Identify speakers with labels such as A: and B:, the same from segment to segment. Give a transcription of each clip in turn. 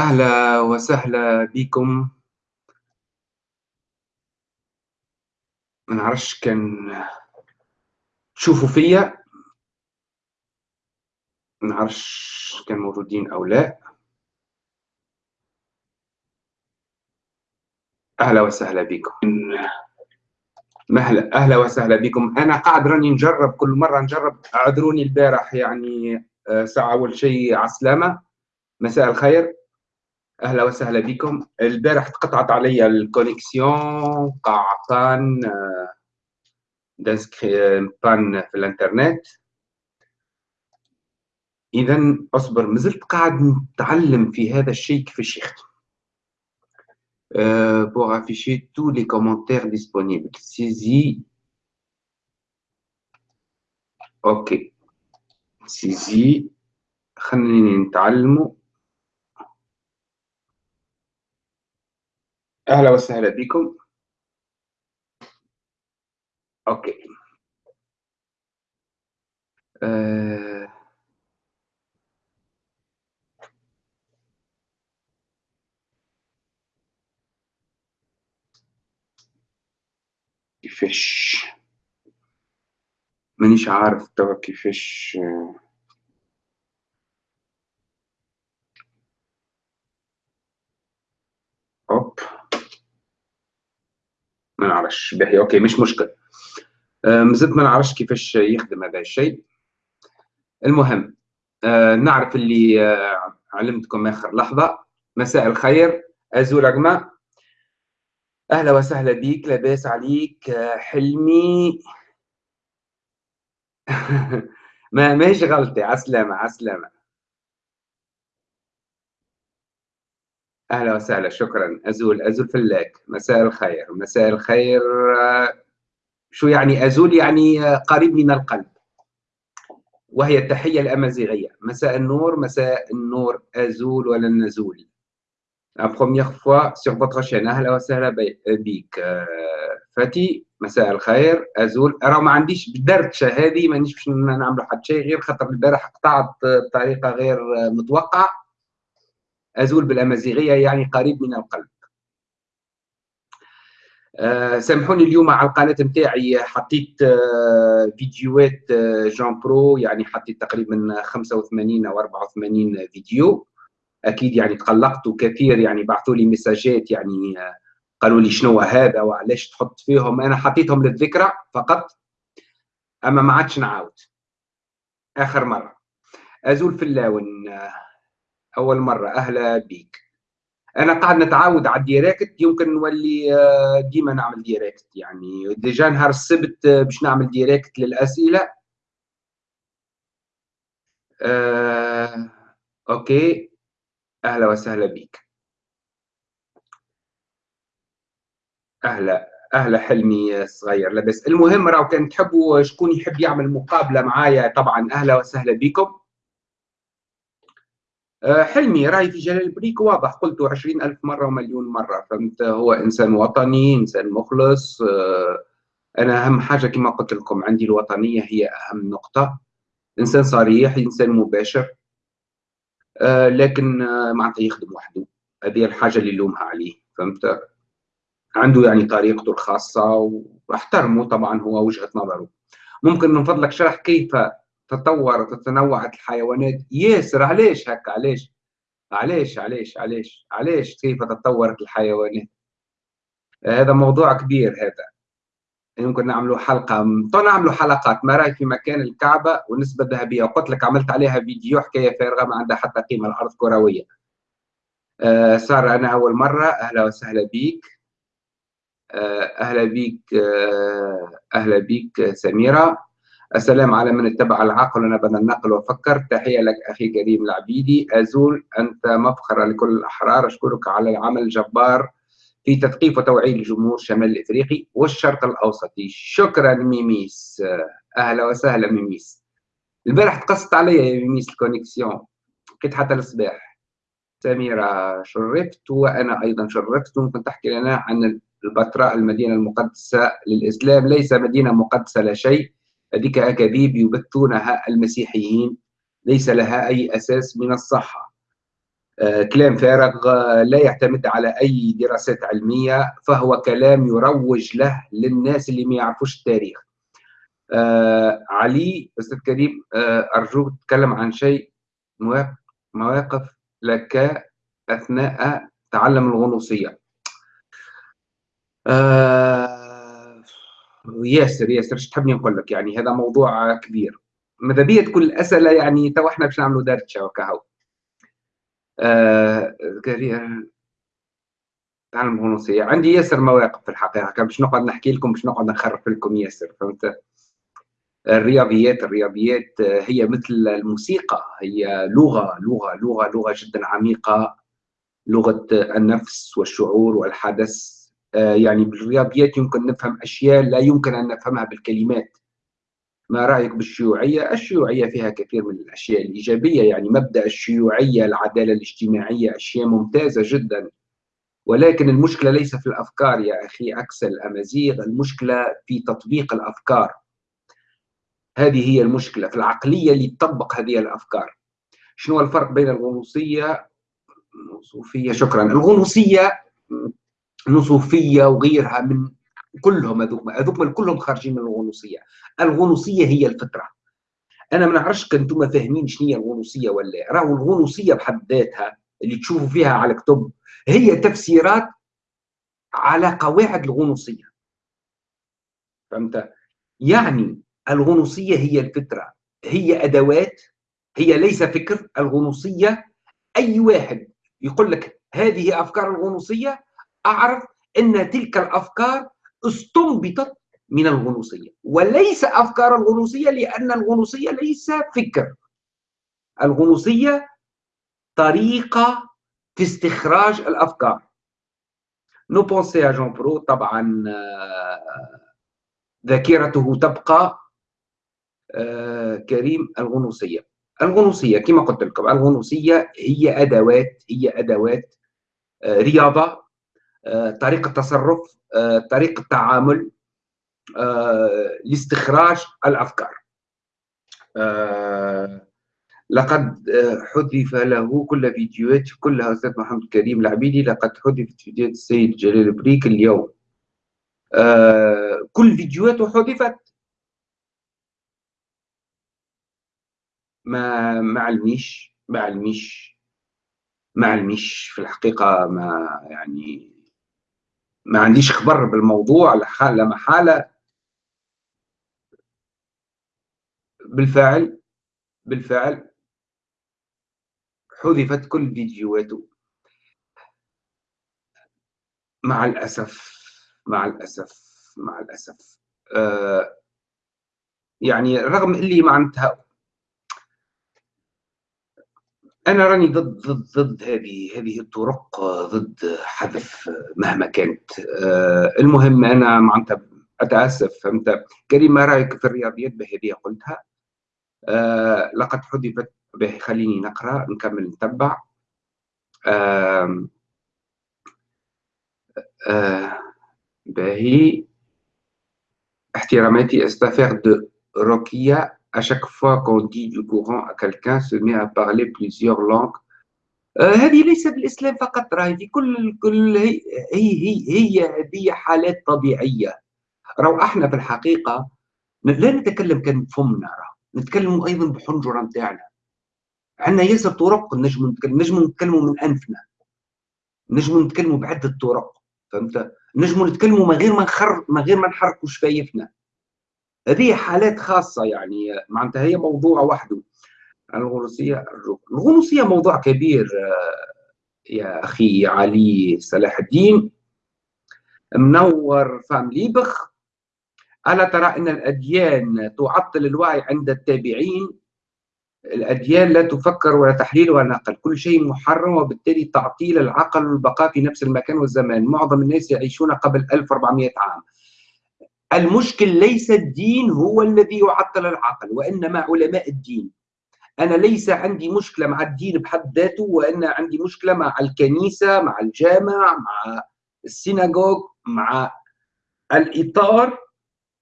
A: أهلا وسهلا بكم. ما نعرفش كان تشوفوا فيا. ما نعرفش كان موجودين أو لا. أهلا وسهلا بكم. مهلا أهلا وسهلا بكم. أنا قاعد راني نجرب كل مرة نجرب. أعذروني البارح يعني آه، ساعة أول شيء عسلامة. مساء الخير. أهلا وسهلا بكم البارح تقطعت علي ال connexion قاع panne دانسكري panne في الانترنت إذا أصبر مازلت قاعد نتعلم في هذا الشيء كيفاش يخدم Euh, pour afficher tous les commentaires disponibles. Saisie. Ok. Saisie. خلينا أهلا وسهلا بكم. أوكي. آه... كيفاش مانيش عارف توا كيفاش أوب. ما نعرفش. باهي أوكي مش مشكل. آه، مازلت ما نعرفش كيفاش يخدم هذا الشيء. المهم آه، نعرف اللي آه، علمتكم آخر لحظة. مساء الخير. ازول اجمع أهلا وسهلا بيك لاباس عليك حلمي. ما ماهيش غلطي عسلامة عسلامة. أهلا وسهلا شكرا. أزول أزول فلاك مساء الخير مساء الخير. شو يعني أزول؟ يعني قريب من القلب. وهي التحية الأمازيغية. مساء النور مساء النور. أزول ولا نزول؟ La première fois sur votre chaîne. أهلا وسهلا بك فاتي مساء الخير. أزول. راه ما عنديش بدرتشة هذه مانيش باش نعملوا حتى شيء غير خاطر البارح قطعت بطريقة غير متوقعة. أزول بالأمازيغية يعني قريب من القلب. أه سامحوني اليوم على القناة نتاعي حطيت أه فيديوهات جون برو يعني حطيت تقريبا 85 أو 84 فيديو. أكيد يعني تقلقت وكثير يعني بعثوا لي مساجات يعني آه، قالوا لي شنو هذا وعلاش تحط فيهم. أنا حطيتهم للذكرى فقط أما ما عادش نعاود. آخر مرة. أزول فلاون آه، أول مرة. أهلا بيك. أنا قاعد نتعود على ال direct. يمكن نولي آه، ديما نعمل direct. يعني déjà نهار السبت آه، باش نعمل direct للأسئلة. آه، OK. أهلا وسهلا بيك. أهلا. أهلا حلمي صغير لاباس. المهم راهو كان تحبوا شكون يحب يعمل مقابلة معايا طبعا أهلا وسهلا بكم حلمي رأي في جلال البريك واضح. قلته عشرين ألف مرة ومليون مرة. فهمت؟ هو إنسان وطني إنسان مخلص. آه، أنا أهم حاجة كما قلت لكم عندي الوطنية هي أهم نقطة. إنسان صريح إنسان مباشر. آه، لكن معناتها يخدم وحده. هذه الحاجة اللي نلومها عليه. فهمت؟ عنده يعني طريقته الخاصة وأحترمه طبعا هو وجهة نظره. ممكن من فضلك شرح كيف تطورت وتنوعت الحيوانات. ياسر علاش هكا؟ علاش؟ علاش علاش علاش؟ علاش كيف تطورت الحيوانات؟ هذا موضوع كبير هذا. يمكن نعملوا حلقة نعملوا حلقات. ما رايك في مكان الكعبة؟ والنسبة الذهبيه وقلت لك عملت عليها فيديو حكاية فارغة ما عندها حتى قيمة. الأرض كروية. آه صار أنا أول مرة. أهلا وسهلا بيك. آه أهلا بيك آه أهلا بيك سميرة. السلام على من اتبع العقل ونبذ النقل وفكر. تحية لك أخي كريم العبيدي. أزول أنت مفخرة لكل الأحرار. أشكرك على العمل الجبار في تثقيف وتوعية الجمهور الشمال الإفريقي والشرق الأوسطي شكرا ميميس. أهلا وسهلا ميميس. البارح تقصت عليا يا ميميس ال connexion. بقيت حتى الصباح. سميرة شرفت وأنا أيضا شرفت. ممكن تحكي لنا عن البتراء المدينة المقدسة للإسلام. ليس مدينة مقدسة لا شيء. هذيك أكاذيب يبثونها المسيحيين. ليس لها أي أساس من الصحة. كلام فارغ لا يعتمد على أي دراسات علمية فهو كلام يروج له للناس اللي ما يعرفوش التاريخ. علي أستاذ كريم أرجوك تتكلم عن شيء مواقف لك أثناء تعلم الغنوصية. آه ياسر ياسر إيش تحبني نقول لك؟ يعني هذا موضوع كبير. ماذا بيا كل الاسئله يعني تو إحنا باش نعملوا دردشه وكهو آه تعلم الغنوصيه عندي ياسر مواقف في الحقيقة. باش نقعد نحكي لكم باش نقعد نخرف لكم ياسر فهمت؟ الرياضيات الرياضيات هي مثل الموسيقى. هي لغة لغة لغة لغة جدا عميقة. لغة النفس والشعور والحدث. يعني بالرياضيات يمكن نفهم أشياء لا يمكن أن نفهمها بالكلمات. ما رأيك بالشيوعية؟ الشيوعية فيها كثير من الأشياء الإيجابية يعني مبدأ الشيوعية العدالة الاجتماعية أشياء ممتازة جدا. ولكن المشكلة ليس في الأفكار يا أخي عكس الأمازيغ المشكلة في تطبيق الأفكار. هذه هي المشكلة في العقلية اللي تطبق هذه الأفكار. شنو الفرق بين الغنوصية؟ الصوفية شكرا. الغنوصية نصوفية وغيرها من كلهم هذوك هذوك كلهم خارجين من الغنوصية. الغنوصية هي الفطرة. أنا ما نعرفش كنتم فاهمين شنو هي الغنوصية ولا راهو الغنوصية بحد ذاتها اللي تشوفوا فيها على كتب هي تفسيرات على قواعد الغنوصية. فهمت؟ يعني الغنوصية هي الفطرة. هي أدوات هي ليس فكر. الغنوصية أي واحد يقول لك هذه أفكار الغنوصية أعرف أن تلك الأفكار استنبطت من الغنوصية وليس أفكار الغنوصية لأن الغنوصية ليس فكر. الغنوصية طريقة في استخراج الأفكار نو بونسي جون برو طبعا آه، ذاكرته تبقى آه، كريم الغنوصية. الغنوصية كما قلت لكم الغنوصية هي أدوات هي أدوات آه، رياضة. آه، طريقة تصرف آه، طريقة تعامل آه، لاستخراج الأفكار. لقد حذف له كل فيديوهات كلها أستاذ محمد كريم العبيدي لقد حذفت فيديوهات السيد جلال بريك اليوم. كل فيديوهاته حذفت. ما ما علميش ما علميش ما علميش في الحقيقة ما يعني ما عنديش خبر بالموضوع لا محالة. بالفعل بالفعل حذفت كل فيديوهاته. مع الأسف مع الأسف مع الأسف. آه يعني رغم اللي معناتها أنا راني ضد ضد ضد هذه هذه الطرق ضد حذف مهما كانت. آه، المهم أنا معناتها أتأسف. فهمت؟ كريم ما رأيك في الرياضيات؟ بهذه قلتها. آه، لقد حذفت. به خليني نقرأ نكمل نتبع. باهي احتراماتي استفير دو روكيا à chaque fois qu'on dit du courant à quelqu'un se met à parler plusieurs langues. هذه ليس بالاسلام فقط راهي في كل كل هي هي هي هذه حالات طبيعية. راهو إحنا في الحقيقة لا نتكلم كان بفمنا راه نتكلم أيضا بحنجرة نتاعنا عندنا ياسر طرق نجم نجم نتكلموا من أنفنا. نجم نتكلموا بعدة طرق فهمت؟ نجم نتكلموا من غير ما نخر من غير ما نحركوا شفايفنا. هذه حالات خاصة يعني معناتها هي موضوع وحده. الغنوصية الغنوصية موضوع كبير آه، يا أخي علي صلاح الدين. منور فام ليبخ. ألا ترى أن الأديان تعطل الوعي عند التابعين؟ الأديان لا تفكر ولا تحليل ولا نقل. كل شيء محرم وبالتالي تعطيل العقل والبقاء في نفس المكان والزمان. معظم الناس يعيشون قبل 1400 عام. المشكل ليس الدين هو الذي يعطل العقل وإنما علماء الدين. أنا ليس عندي مشكلة مع الدين بحد ذاته وأنا عندي مشكلة مع الكنيسة مع الجامع مع السيناغوج مع الإطار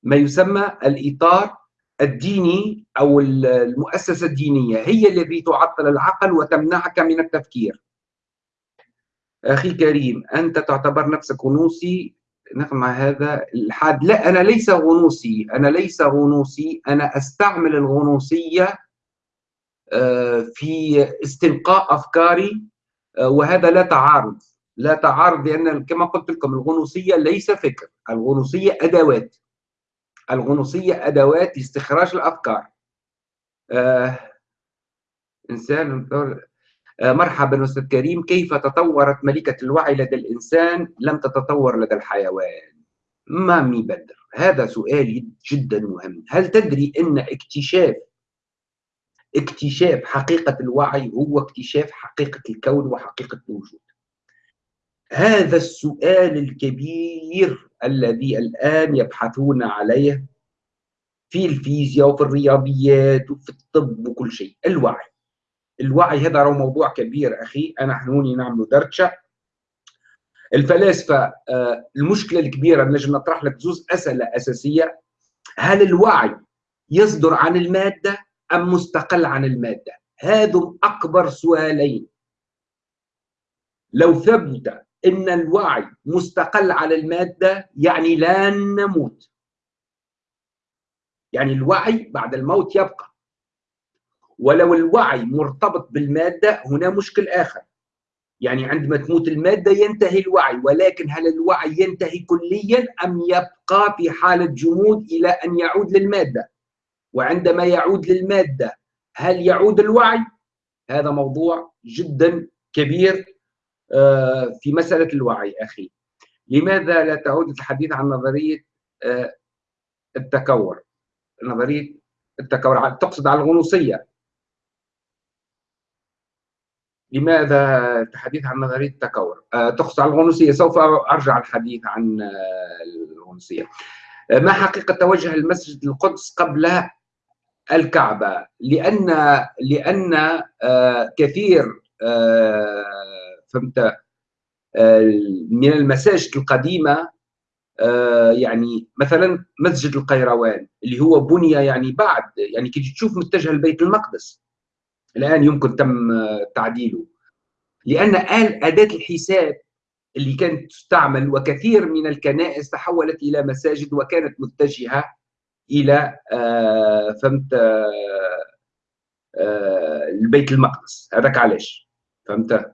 A: ما يسمى الإطار الديني أو المؤسسة الدينية هي التي تعطل العقل وتمنعك من التفكير. أخي كريم أنت تعتبر نفسك غنوصي نقمع هذا الحاد. لا أنا ليس غنوصي. أنا ليس غنوصي. أنا أستعمل الغنوصية آه، في استنقاء أفكاري آه، وهذا لا تعارض. لا تعارض لأن كما قلت لكم الغنوصية ليس فكر. الغنوصية أدوات. الغنوصية أدوات لاستخراج الأفكار. آه إنسان مرحبا أستاذ كريم كيف تطورت ملكة الوعي لدى الإنسان؟ لم تتطور لدى الحيوان. ما ميبدر هذا سؤال جدا مهم. هل تدري أن اكتشاف اكتشاف حقيقة الوعي هو اكتشاف حقيقة الكون وحقيقة الوجود؟ هذا السؤال الكبير الذي الآن يبحثون عليه في الفيزياء وفي الرياضيات وفي الطب وكل شيء. الوعي. الوعي هذا هو موضوع كبير أخي. أنا حنوني نعمل درجة الفلاسفة آه، المشكلة الكبيرة نجم نطرح لك زوز أسئلة أساسية. هل الوعي يصدر عن المادة أم مستقل عن المادة؟ هذم أكبر سؤالين. لو ثبت إن الوعي مستقل على المادة يعني لا نموت. يعني الوعي بعد الموت يبقى. ولو الوعي مرتبط بالمادة هنا مشكل آخر. يعني عندما تموت المادة ينتهي الوعي ولكن هل الوعي ينتهي كليا أم يبقى في حالة جمود إلى أن يعود للمادة؟ وعندما يعود للمادة هل يعود الوعي؟ هذا موضوع جدا كبير آه، في مسألة الوعي أخي. لماذا لا تعود الحديث عن نظرية آه، التكور؟ نظرية التكور تقصد على الغنوصية. لماذا الحديث عن نظرية التكور آه، تقصد على الغنوصية. سوف أرجع الحديث عن الغنوصية. ما حقيقة توجه المسجد القدس قبل الكعبة؟ لأن لأن كثير فهمت آه، من المساجد القديمة آه، يعني مثلا مسجد القيروان اللي هو بني يعني بعد يعني كي تشوف متجه لبيت المقدس. الآن يمكن تم تعديله. لأن آل أداة الحساب اللي كانت تستعمل وكثير من الكنائس تحولت إلى مساجد وكانت متجهة إلى آه، فهمت البيت المقدس. هذاك علاش؟ فهمت؟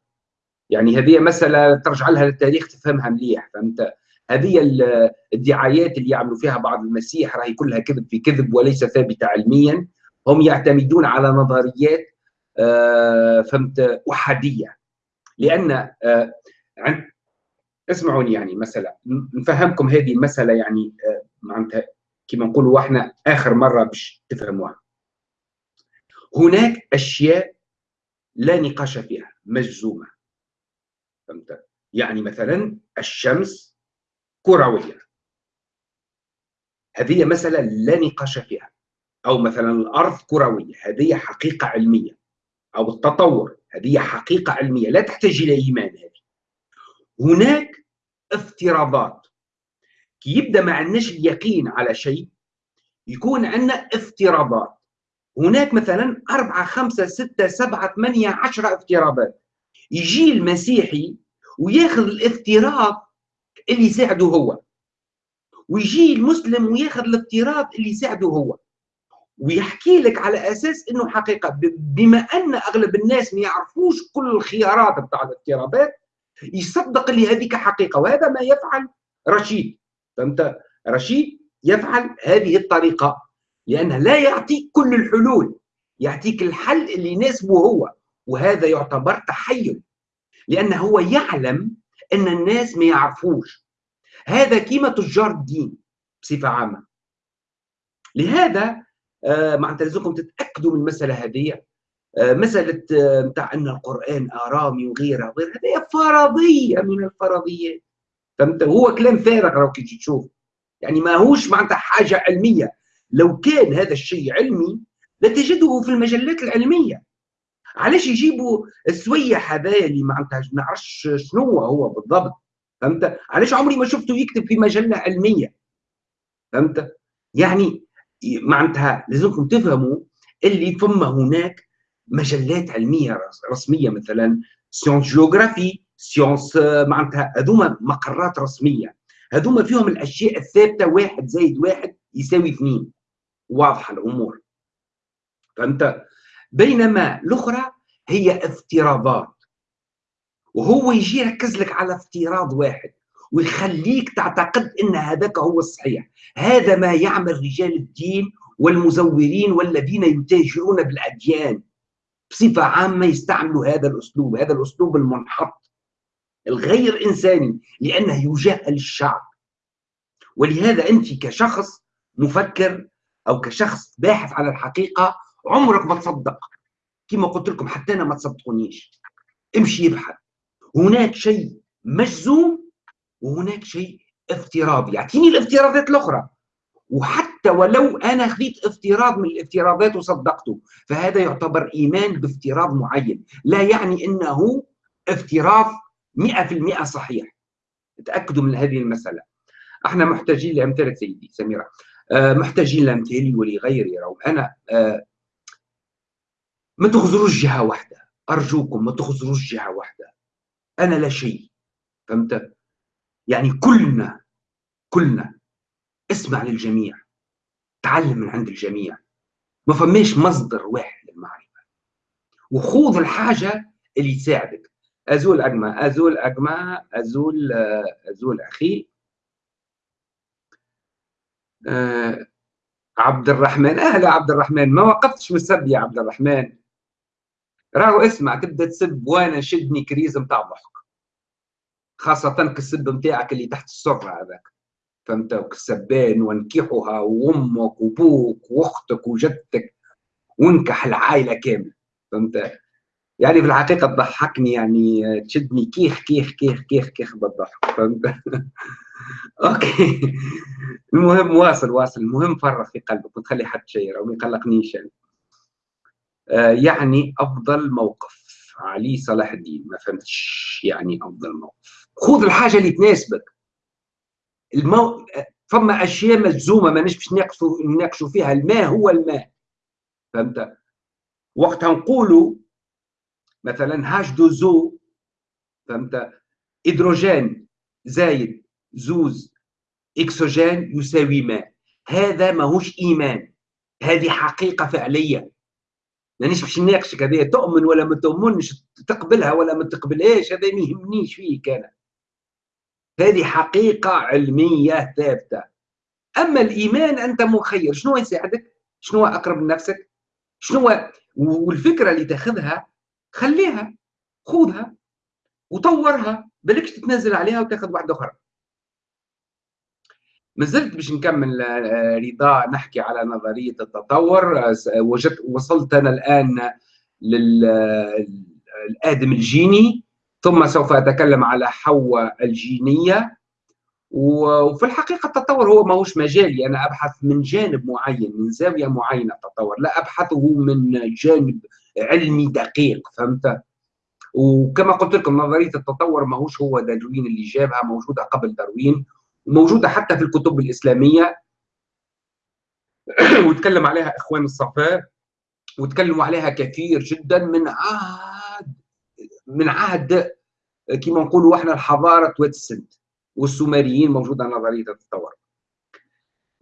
A: يعني هذه مسألة ترجع لها للتاريخ تفهمها مليح فهمت؟ هذه الدعايات اللي يعملوا فيها بعض المسيح راهي كلها كذب في كذب وليس ثابتة علميا. هم يعتمدون على نظريات آه، فهمت أحادية. لأن آه، عند اسمعوني يعني مثلا نفهمكم هذه المسألة يعني آه، معناتها كما نقولوا إحنا آخر مرة باش تفهموها. هناك أشياء لا نقاش فيها مجزومة. فهمت؟ يعني مثلا الشمس كروية. هذه مسألة لا نقاش فيها. أو مثلا الأرض كروية. هذه حقيقة علمية. أو التطور. هذه حقيقة علمية. لا تحتاج إلى إيمان هذه. هناك افتراضات. كي يبدأ ما عندناش اليقين على شيء يكون عندنا افتراضات. هناك مثلا أربعة خمسة ستة سبعة ثمانية عشرة افتراضات. يجي المسيحي وياخذ الافتراض اللي يساعده هو. ويجي المسلم وياخذ الافتراض اللي يساعده هو. ويحكي لك على أساس إنه حقيقة. بما أن أغلب الناس ما يعرفوش كل الخيارات بتاع الافتراضات يصدق اللي هذيك حقيقة. وهذا ما يفعل رشيد. فهمت؟ رشيد يفعل هذه الطريقة. لأنه لا يعطيك كل الحلول. يعطيك الحل اللي يناسبه هو. وهذا يعتبر تحيل. لأنه هو يعلم أن الناس ما يعرفوش. هذا كيما تجار الدين بصفة عامة. لهذا معناتها لازمكم تتأكدوا من المسألة هذه. آه مسألة نتاع آه أن القرآن آرامي وغيرها وغيرها هذه فرضية من الفرضيات فهمت؟ هو كلام فارغ لو كي تشوف. يعني ما هوش معناتها حاجة علمية. لو كان هذا الشيء علمي لتجده في المجلات العلمية. علاش يجيبوا السويح هذايا اللي معناتها؟ ما نعرفش شنو هو بالضبط. فهمت؟ علاش عمري ما شفته يكتب في مجلة علمية؟ فهمت؟ يعني معناتها لازمكم تفهموا اللي ثم هناك مجلات علمية رسمية مثلا Science géographie science معناتها هذوما مقرات رسمية. هذوما فيهم الأشياء الثابتة واحد زائد واحد يساوي اثنين. واضحة الأمور. فهمت؟ بينما الأخرى هي افتراضات. وهو يجي يركز لك على افتراض واحد. ويخليك تعتقد إن هذاك هو الصحيح. هذا ما يعمل رجال الدين والمزورين والذين يتاجرون بالأديان. بصفة عامة يستعملوا هذا الأسلوب هذا الأسلوب المنحط. الغير إنساني لأنه يجهل الشعب. ولهذا أنت كشخص مفكر أو كشخص باحث على الحقيقة عمرك ما تصدق. كما قلت لكم حتى أنا ما تصدقونيش. امشي ابحث. هناك شيء مجزوم وهناك شيء افتراضي يعطيني الافتراضات الأخرى. وحتى ولو أنا خذيت افتراض من الافتراضات وصدقته فهذا يعتبر إيمان بافتراض معين. لا يعني إنه افتراض 100% صحيح. تأكدوا من هذه المسألة. إحنا محتاجين لامثالك سيدي سميرة. آه، محتاجين لامثالي ولغيري رغم أنا آه، ما تغزروش جهة واحدة. أرجوكم ما تغزروش جهة واحدة. أنا لا شيء. فهمت؟ يعني كلنا كلنا. اسمع للجميع. تعلم من عند الجميع. ما فماش مصدر واحد للمعرفة. وخوض الحاجة اللي تساعدك. أزول أجمع أزول أجمع أزول أزول أخي. أه عبد الرحمن. أهلا عبد الرحمن. ما وقفتش من السب يا عبد الرحمن. راهو اسمع تبدأ تسب وأنا شدني كريز نتاع ضحك. خاصة كالسب نتاعك اللي تحت السرة هذاك. فهمت؟ كسبان وانكحها وأمك وأبوك وأختك وجدتك وانكح العائلة كاملة. فهمت؟ يعني في الحقيقة تضحكني يعني تشدني كيخ كيخ كيخ كيخ كيخ بالضحك. فهمت؟ أوكي. المهم واصل واصل. المهم فرغ في قلبك وتخلي حد شيء أو ما يقلقنيش يعني. آه، يعني أفضل موقف. علي صلاح الدين. ما فهمتش يعني أفضل موقف. خذ الحاجة اللي تناسبك. المو... فما أشياء مجزومه ما باش نناقشوا فيها. الماء هو الماء. فهمت؟ وقتها نقولوا مثلا H deux O فهمت؟ هيدروجين زايد زوز اكسجين يساوي ماء. هذا ماهوش إيمان. هذه حقيقة فعلية. مانيش باش نناقشك هذه تؤمن ولا ما تؤمنش تقبلها ولا ما تقبلهاش هذا ما يهمنيش فيك أنا. هذه حقيقة علمية ثابتة. أما الإيمان أنت مخير شنو يساعدك؟ شنو أقرب لنفسك؟ شنو والفكرة اللي تاخذها؟ خليها خذها وطورها بلكش تتنازل عليها وتاخذ واحدة أخرى. ما زلت باش نكمل آه، رضا نحكي على نظرية التطور. آه، وجدت وصلت أنا الان للادم الجيني. ثم سوف أتكلم على حواء الجينية. وفي الحقيقة التطور هو ماهوش مجالي. أنا أبحث من جانب معين من زاوية معينة التطور لا أبحثه من جانب علمي دقيق فهمت؟ وكما قلت لكم نظرية التطور ماهوش هو داروين اللي جابها موجودة قبل داروين وموجوده حتى في الكتب الإسلامية. وتكلم عليها اخوان الصفاء وتكلموا عليها كثير جدا من عهد من عهد كما نقولوا إحنا الحضارة واتسنت والسومريين موجوده نظريه التطور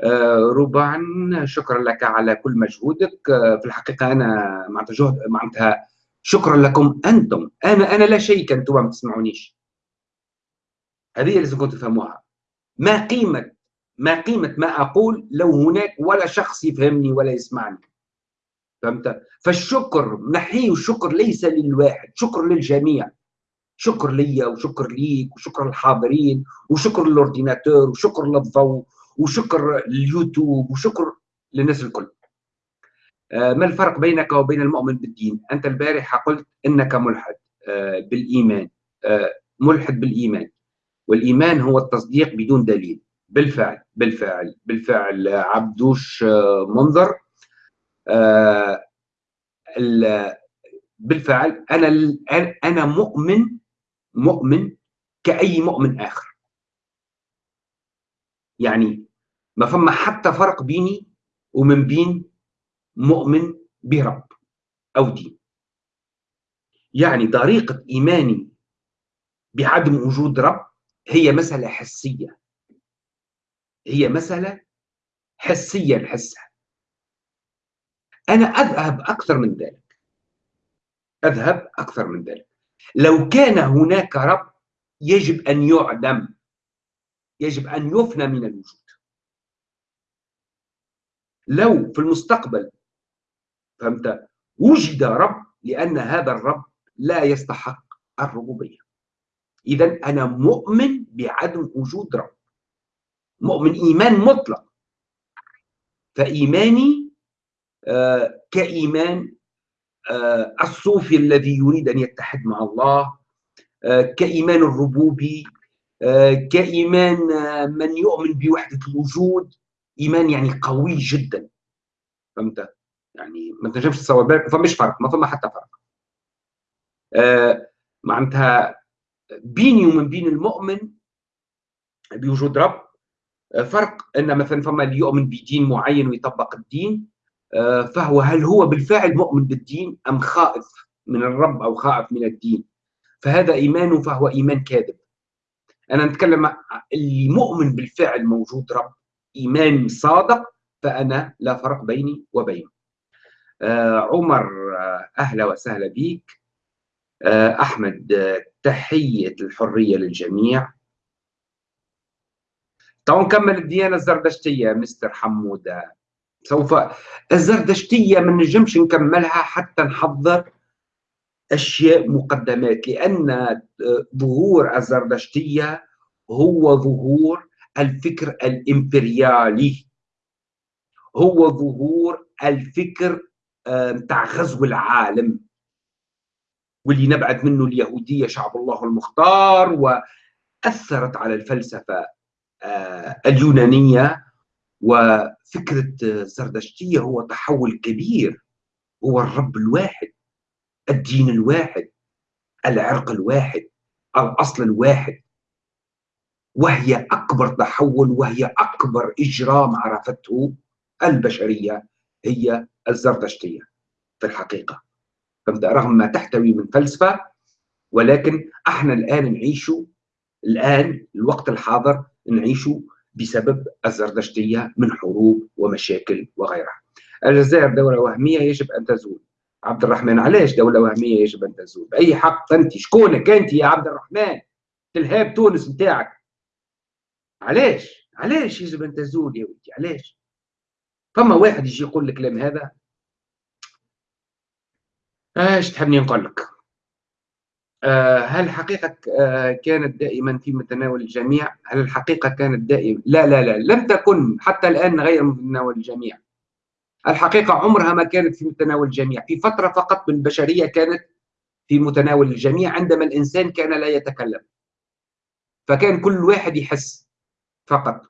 A: آه، ربعا شكرا لك على كل مجهودك. آه، في الحقيقة أنا معناتها جهد معناتها شكرا لكم أنتم. أنا أنا لا شيء أنتم ما تسمعونيش هذه لازم كنتوا تفهموها. ما قيمة ما قيمة ما أقول لو هناك ولا شخص يفهمني ولا يسمعني. فهمت؟ فالشكر نحيه الشكر ليس للواحد شكر للجميع. شكر ليا وشكر ليك وشكر للحاضرين وشكر للأورديناتور وشكر للضوء وشكر لليوتيوب وشكر للناس الكل. آه، ما الفرق بينك وبين المؤمن بالدين؟ أنت البارحة قلت أنك ملحد آه، بالإيمان آه، ملحد بالإيمان. والإيمان هو التصديق بدون دليل. بالفعل بالفعل بالفعل عبدوش منظر بالفعل أنا أنا مؤمن مؤمن كأي مؤمن آخر. يعني ما فما حتى فرق بيني ومن بين مؤمن برب أو دين. يعني طريقة إيماني بعدم وجود رب هي مسألة حسية. هي مسألة حسية نحسها. أنا أذهب أكثر من ذلك. أذهب أكثر من ذلك. لو كان هناك رب يجب أن يعدم يجب أن يفنى من الوجود. لو في المستقبل فهمت؟ وجد رب لأن هذا الرب لا يستحق الربوبية. إذا أنا مؤمن بعدم وجود رب. مؤمن إيمان مطلق. فإيماني كإيمان آه الصوفي الذي يريد أن يتحد مع الله آه كإيمان الربوبي آه، كإيمان آه، من يؤمن بوحدة الوجود. إيمان يعني قوي جدا. فهمت؟ يعني ما تنجمش تصور بالك فمش فرق ما فما حتى فرق. آه معناتها بيني ومن بين المؤمن بوجود رب آه، فرق. إن مثلا فما اللي يؤمن بدين معين ويطبق الدين آه، فهو هل هو بالفعل مؤمن بالدين أم خائف من الرب أو خائف من الدين؟ فهذا ايمانه فهو إيمان كاذب. أنا نتكلم اللي مؤمن بالفعل موجود رب إيمان صادق فأنا لا فرق بيني وبينه. آه عمر آه أهلا وسهلا بك آه أحمد آه تحية الحرية للجميع. تو نكمل الديانة الزردشتية مستر حمودة. سوف الزردشتيه ما نجمش نكملها حتى نحضر أشياء مقدمات لأن ظهور الزردشتيه هو ظهور الفكر الإمبريالي. هو ظهور الفكر بتاع غزو العالم. واللي نبعد منه اليهودية شعب الله المختار وأثرت على الفلسفة آه، اليونانيه وفكرة الزردشتيه هو تحول كبير هو الرب الواحد الدين الواحد العرق الواحد الأصل الواحد. وهي أكبر تحول وهي أكبر إجرام عرفته البشرية هي الزرتشتية في الحقيقة. رغم ما تحتوي من فلسفة ولكن إحنا الآن نعيش الآن الوقت الحاضر نعيش بسبب الزردشتية من حروب ومشاكل وغيرها. الجزائر دولة وهمية يجب أن تزول. عبد الرحمن علاش دولة وهمية يجب أن تزول؟ بأي حق أنت؟ شكونك أنت يا عبد الرحمن؟ تلهاب تونس نتاعك علاش؟ علاش يجب أن تزول يا ولدي؟ علاش؟ فما واحد يجي يقول الكلام هذا؟ إيش تحبني نقول لك؟ هل الحقيقة آه كانت دائما في متناول الجميع؟ هل الحقيقة كانت دائما؟ لا لا لا لم تكن حتى الآن غير متناول الجميع. الحقيقة عمرها ما كانت في متناول الجميع. في فترة فقط من البشرية كانت في متناول الجميع عندما الإنسان كان لا يتكلم. فكان كل واحد يحس فقط.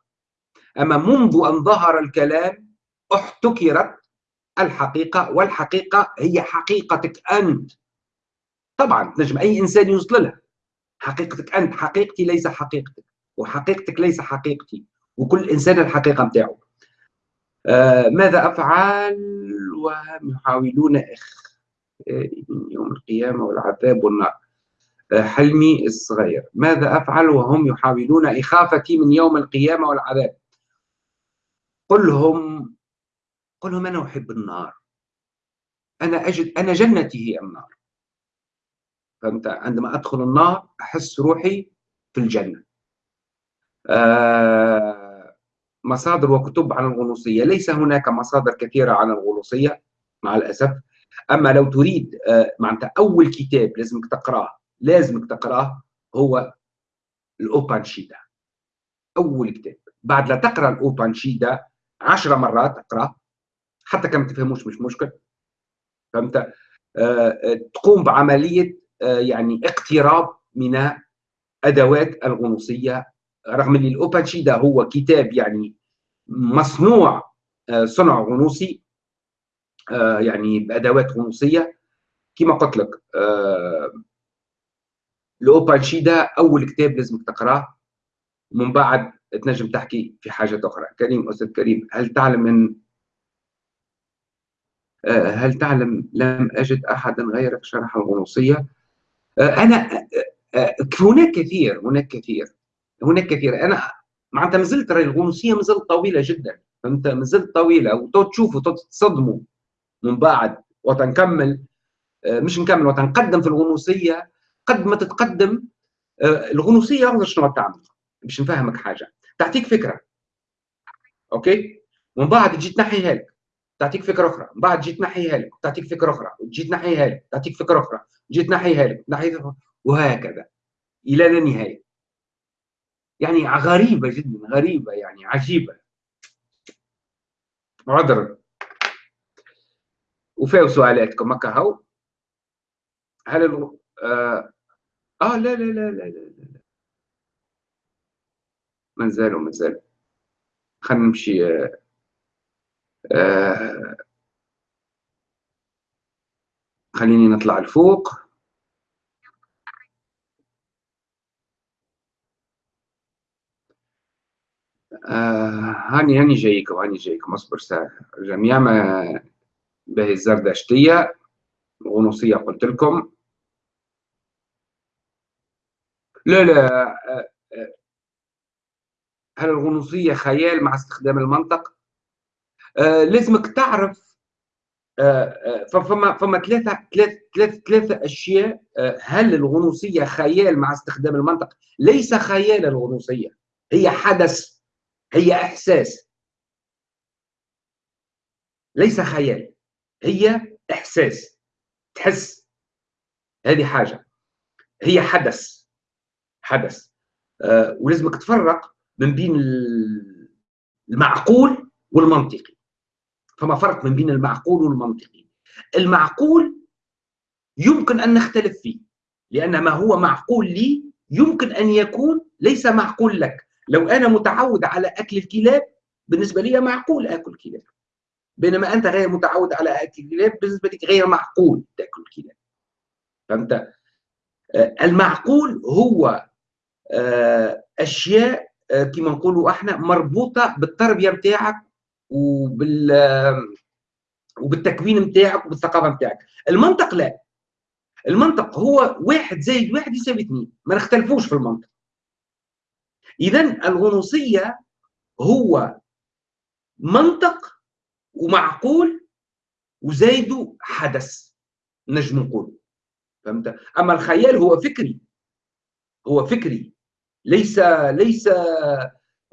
A: أما منذ أن ظهر الكلام احتكرت الحقيقة والحقيقة هي حقيقتك أنت. طبعا نجم أي إنسان يوصل لها. حقيقتك أنت حقيقتي ليس حقيقتك وحقيقتك ليس حقيقتي وكل إنسان الحقيقة متاعه. آه، ماذا أفعل؟ وهم يحاولون إخ يوم القيامة والعذاب والنار. آه، حلمي الصغير. ماذا أفعل؟ وهم يحاولون إخافتي من يوم القيامة والعذاب. قل لهم قل لهم أنا أحب النار. أنا أجد أنا جنتي هي النار. فهمت عندما أدخل النار أحس روحي في الجنة. آه مصادر وكتب عن الغنوصية. ليس هناك مصادر كثيرة عن الغنوصية مع الأسف. أما لو تريد آه، معناتها أول كتاب لازمك تقراه لازمك تقراه هو الأوبانشيدا أول كتاب. بعد لا تقرأ الأوبانشيدا عشر مرات تقرأ حتى كما تفهموش مش مشكل. فهمت؟ آه، آه، تقوم بعملية يعني اقتراب من أدوات الغنوصية رغم إن الاوبانشيدا هو كتاب يعني مصنوع آه، صنع غنوصي آه، يعني بأدوات غنوصية. كما قلت لك آه، الاوبانشيدا أول كتاب لازمك تقراه. ومن بعد تنجم تحكي في حاجة أخرى. كريم أستاذ كريم هل تعلم ان هل تعلم لم أجد أحدا غيرك شرح الغنوصية؟ أنا هناك كثير هناك كثير هناك كثير. أنا معناتها مازلت الغنوصيه مازلت طويلة جدا فهمت؟ مازلت طويلة. وتشوفوا تتصدموا من بعد وتنكمل مش نكمل وتنقدم في الغنوصيه قد ما تتقدم الغنوصيه شنو تعمل؟ باش نفهمك حاجة. تعطيك فكرة. أوكي؟ ومن بعد تجي تنحيها لك تعطيك فكرة أخرى. من بعد تجي تنحيها لك تعطيك فكرة أخرى. وتجي تنحيها لك تعطيك فكرة أخرى. تجي تنحيها لك تنحيها وهكذا. إلى لا نهاية. يعني غريبة جدا غريبة يعني عجيبة. عذرا. وفاو سؤالاتكم. هكا هو هل ألو... آه... آه لا لا لا لا لا لا ما زالوا ما زالوا خلينا نمشي آه... آه... خليني نطلع لفوق آه هاني هاني جايكم هاني جايكم اصبر ساعة. جميع ما به الزردشتية غنوصية قلت لكم. لا لا آه، آه، هل الغنوصية خيال مع استخدام المنطق؟ آه لازمك تعرف آه فما فما ثلاثة ثلاثة ثلاثة أشياء آه هل الغنوصية خيال مع استخدام المنطق؟ ليس خيال الغنوصية هي حدث هي إحساس. ليس خيال هي إحساس. تحس. هذه حاجة. هي حدث حدث. آه ولازمك تفرق من بين المعقول والمنطقي. فما فرق من بين المعقول والمنطقي. المعقول يمكن أن نختلف فيه لأن ما هو معقول لي يمكن أن يكون ليس معقول لك. لو أنا متعود على أكل الكلاب بالنسبة لي معقول آكل كلاب. بينما أنت غير متعود على أكل الكلاب بالنسبة لك غير معقول تأكل كلاب. فهمت؟ آه، المعقول هو آه، أشياء آه، كما نقولوا إحنا مربوطة بالتربية نتاعك وبال وبالتكوين نتاعك وبالثقافة نتاعك المنطق لا. المنطق هو واحد زائد واحد يساوي اثنين. ما نختلفوش في المنطق. اذا الغنوصية هو منطق ومعقول وزايده حدث نجم نقول. فهمت؟ أما الخيال هو فكري. هو فكري. ليس ليس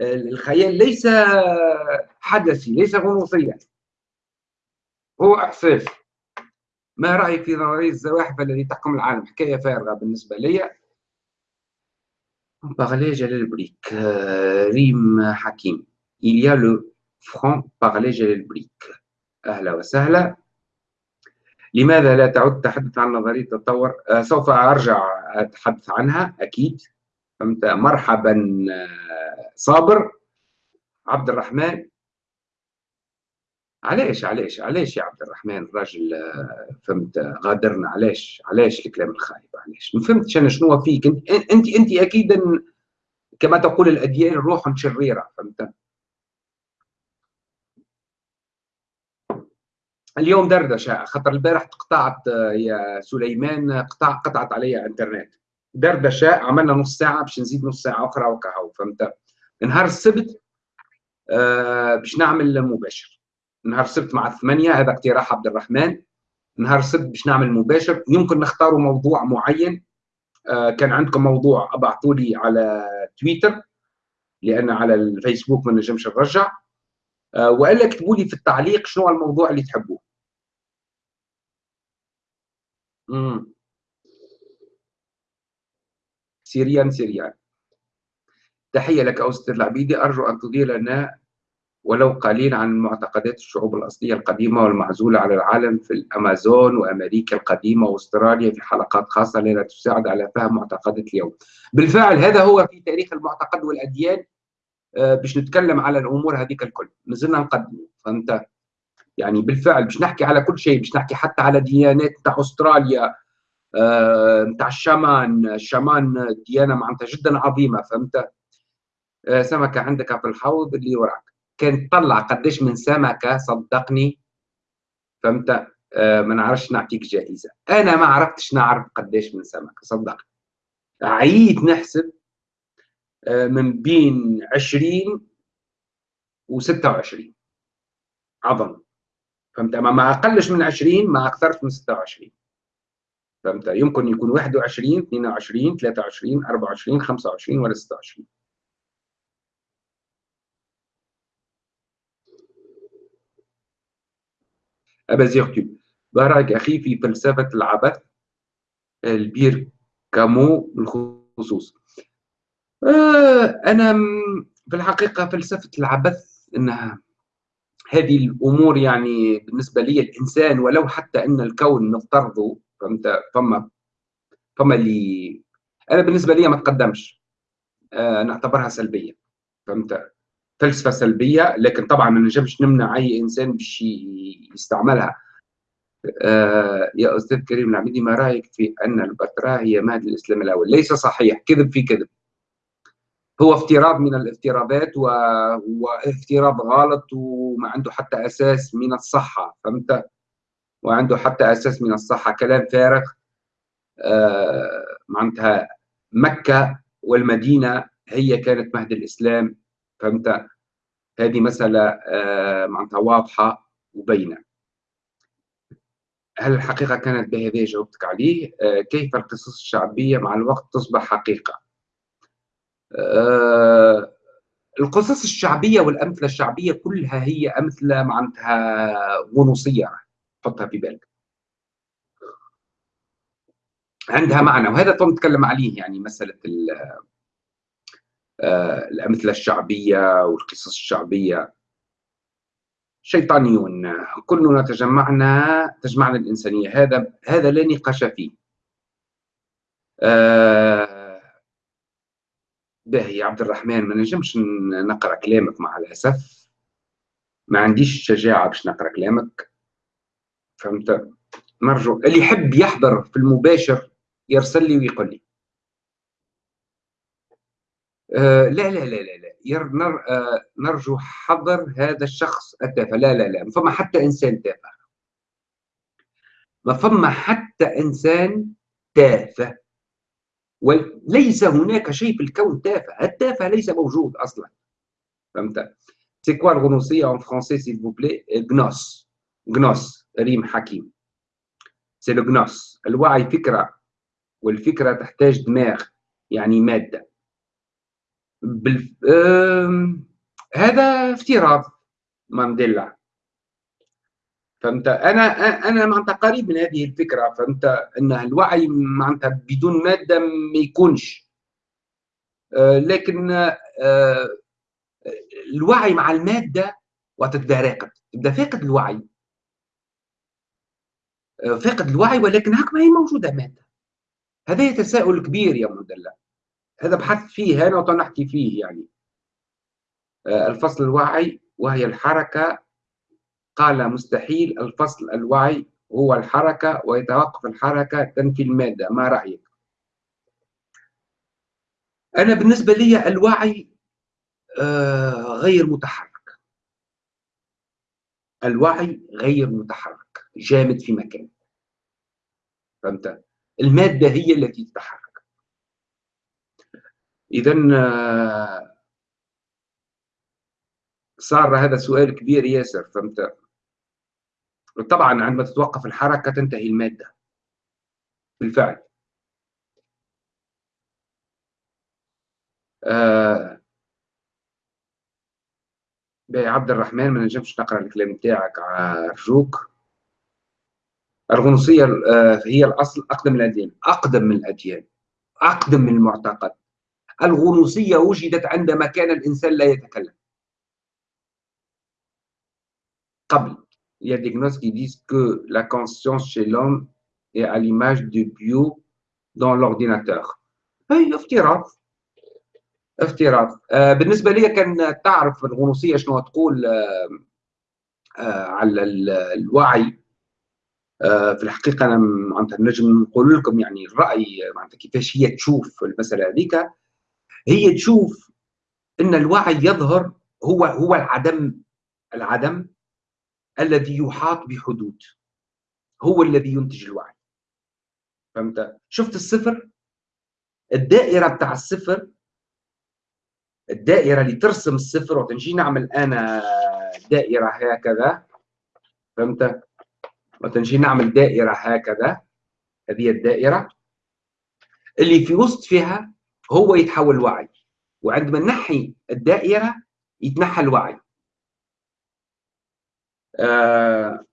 A: الخيال ليس حدثي ليس غنوصيا هو إحساس ما رأيك في نظرية الزواحف التي تحكم العالم حكاية فارغة بالنسبة لي Parler Brick, euh, Rim Hakim. Il y a le franc parler Jalel Brick. أهلا وسهلا. لماذا لا تعد تحدث عن نظرية التطور؟ سوف أرجع أتحدث عنها أكيد. فهمت؟ مرحبا آه صابر عبد الرحمن علاش علاش علاش يا عبد الرحمن الراجل آه، فهمت غادرنا. علاش علاش الكلام الخايب؟ علاش؟ ما فهمتش أنا شنو فيك؟ أنت أنت أنت أكيد كما تقول الأديان روح شريرة فهمت؟ اليوم دردشة خاطر البارح قطعت آه، يا سليمان قطع قطعت علي إنترنت. دردشة عملنا نص ساعة باش نزيد نص ساعة أخرى وكهو فهمت؟ نهار السبت آه باش نعمل مباشر. نهار السبت مع الثمانية هذا اقتراح عبد الرحمن. نهار السبت باش نعمل مباشر. يمكن نختاروا موضوع معين. آه كان عندكم موضوع ابعثوا لي على تويتر لأن على الفيسبوك ما نجمش نرجع. آه والا اكتبوا لي في التعليق شنو الموضوع اللي تحبوه. امم سيريان سيريان. تحية لك أستاذ العبيدي أرجو أن تضيء لنا ولو قليل عن معتقدات الشعوب الأصلية القديمة والمعزولة على العالم في الأمازون وأمريكا القديمة وأستراليا في حلقات خاصة لنا تساعد على فهم معتقدات اليوم. بالفعل هذا هو في تاريخ المعتقد والأديان. آه، باش نتكلم على الأمور هذيك الكل. نزلنا نقدم فهمت؟ يعني بالفعل باش نحكي على كل شيء باش نحكي حتى على ديانات نتاع أستراليا نتاع آه، الشامان. الشامان ديانة معناتها جدا عظيمة فهمت؟ آه، سمكة عندك في الحوض اللي وراك. كان تطلع قداش من سمكة صدقني فهمت؟ آه ما نعرفش نعطيك جائزة. أنا ما عرفتش نعرف قداش من سمكة صدقني. عييت نحسب من بين 20 و 26 عظم. فهمت؟ ما أقلش من 20 ما أكثرش من 26 فهمت؟ يمكن يكون 21 22 23 24 25 ولا 26 أبا زيغتوب بارك أخي في فلسفة العبث البير كامو بالخصوص. آه أنا في الحقيقة فلسفة العبث أنها هذه الأمور يعني بالنسبة لي الإنسان ولو حتى أن الكون نفترضه فهمت؟ فما فما اللي أنا بالنسبة لي ما تقدمش. آه نعتبرها سلبية. فهمت؟ فلسفة سلبية لكن طبعا ما نجمش نمنع أي إنسان باش يستعملها. آه يا أستاذ كريم العبيدي ما رأيك في أن البتراء هي مهد الإسلام الأول؟ ليس صحيح. كذب في كذب. هو افتراض من الافتراضات. وافتراض غلط وما عنده حتى أساس من الصحة. فهمت؟ وعنده حتى أساس من الصحة كلام فارغ. آه معناتها مكة والمدينة هي كانت مهد الإسلام. فهمت؟ هذه مسألة آه معناتها واضحة وبينة. هل الحقيقة كانت بهذه جاوبتك عليه؟ آه كيف القصص الشعبية مع الوقت تصبح حقيقة؟ القصص الشعبية والأمثلة الشعبية كلها هي أمثلة معناتها غنوصية حطها في بالك. عندها معنى وهذا نتكلم عليه يعني مسألة آه، الأمثلة الشعبية والقصص الشعبية. شيطانيون كلنا تجمعنا تجمعنا الإنسانية هذا هذا لا نقاش فيه. آه باهي عبد الرحمن ما نجمش نقرأ كلامك مع الأسف. ما عنديش شجاعة باش نقرأ كلامك. فهمت؟ نرجو. اللي يحب يحضر في المباشر يرسل لي ويقول لي. آه لا لا لا لا لا. ير نر آه نرجو حضر هذا الشخص التافه. لا لا لا. ما فما حتى إنسان تافه. ما فما حتى إنسان تافه. وليس هناك شيء في الكون تافه. التافه ليس موجود أصلا. فهمت؟ c'est quoi الغنوصيه en français s'il plaît gnose gnose ريم حكيم. سي لو الوعي فكرة والفكرة تحتاج دماغ يعني مادة. بال... هذا افتراض مانديلا. فهمت؟ أنا أنا معناتها قريب من هذه الفكرة فهمت؟ أن الوعي معناتها بدون مادة ما يكونش. آه، لكن آه، الوعي مع المادة وقت تبدا راقد تبدأ فاقد الوعي. آه، فاقد الوعي ولكن هكا ما هي موجودة مادة. هذا تساؤل كبير يا مدلع هذا بحث فيه أنا وتنحكي فيه يعني. الفصل الوعي وهي الحركة. قال مستحيل الفصل الوعي هو الحركة ويتوقف الحركة تنفي المادة. ما رأيك؟ أنا بالنسبة لي الوعي آه، غير متحرك. الوعي غير متحرك. جامد في مكان. فهمت؟ المادة هي التي تتحرك. آه، صار هذا سؤال كبير ياسر فهمت؟ طبعا عندما تتوقف الحركة تنتهي المادة. بالفعل. آه عبد الرحمن ما نجمش نقرأ الكلام بتاعك ارجوك الغنوصية آه هي الأصل أقدم من الأديان أقدم من الأديان أقدم من المعتقد. الغنوصية وجدت عندما كان الإنسان لا يتكلم. قبل. Des gnoses qui disent que la conscience chez l'homme est à l'image du bio dans l'ordinateur. اي افتراض. افتراض. آه بالنسبة لي كان تعرف الغنوصية شنو تقول آه على الوعي. في الحقيقة أنا معناتها نجم نقول لكم يعني الرأي معناتها كيفاش هي تشوف المسألة هذيك. هي تشوف إن الوعي يظهر هو هو العدم العدم الذي يحاط بحدود. هو الذي ينتج الوعي. فهمت؟ شفت الصفر؟ الدائرة بتاع الصفر الدائرة اللي ترسم الصفر وتنجي نعمل أنا دائرة هكذا. فهمت؟ وتنجي نعمل دائرة هكذا هذه الدائرة اللي في وسط فيها هو يتحول وعي وعندما نحي الدائرة يتنحى الوعي. آه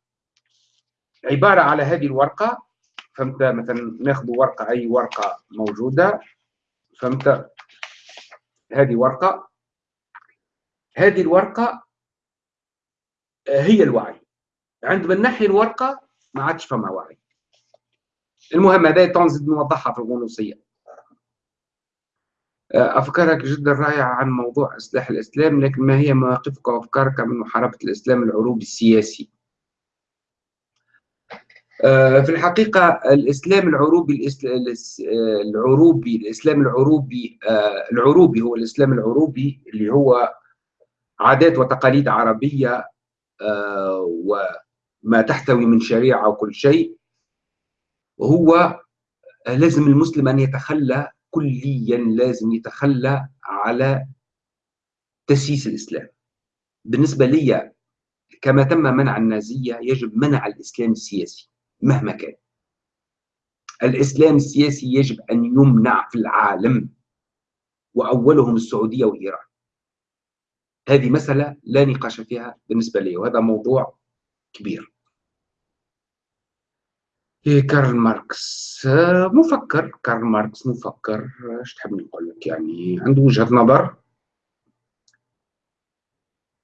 A: عبارة على هذه الورقة فهمت؟ مثلا ناخذ ورقة أي ورقة موجودة فهمت؟ هذه ورقة. هذه الورقة آه، هي الوعي. عندما نحي الورقة ما عادش فما وعي المهم هذا تنزيد نوضحها في الغنوصية آه، أفكارك جدا رائعة عن موضوع إصلاح الإسلام لكن ما هي مواقفك وأفكارك من محاربة الإسلام العروبي السياسي؟ آه، في الحقيقة الإسلام العروبي العروبي الإسلام العروبي آه، العروبي هو الإسلام العروبي اللي هو عادات وتقاليد عربية وما تحتوي من شريعة وكل شيء هو لازم المسلم أن يتخلى كليا لازم يتخلى على تسييس الإسلام. بالنسبة لي كما تم منع النازية يجب منع الإسلام السياسي مهما كان. الإسلام السياسي يجب أن يمنع في العالم وأولهم السعودية وإيران. هذه مسألة لا نقاش فيها بالنسبة لي وهذا موضوع كبير. كارل ماركس. آه، مفكر كارل ماركس مفكر. إيش تحب نقول لك؟ يعني عنده وجهة نظر.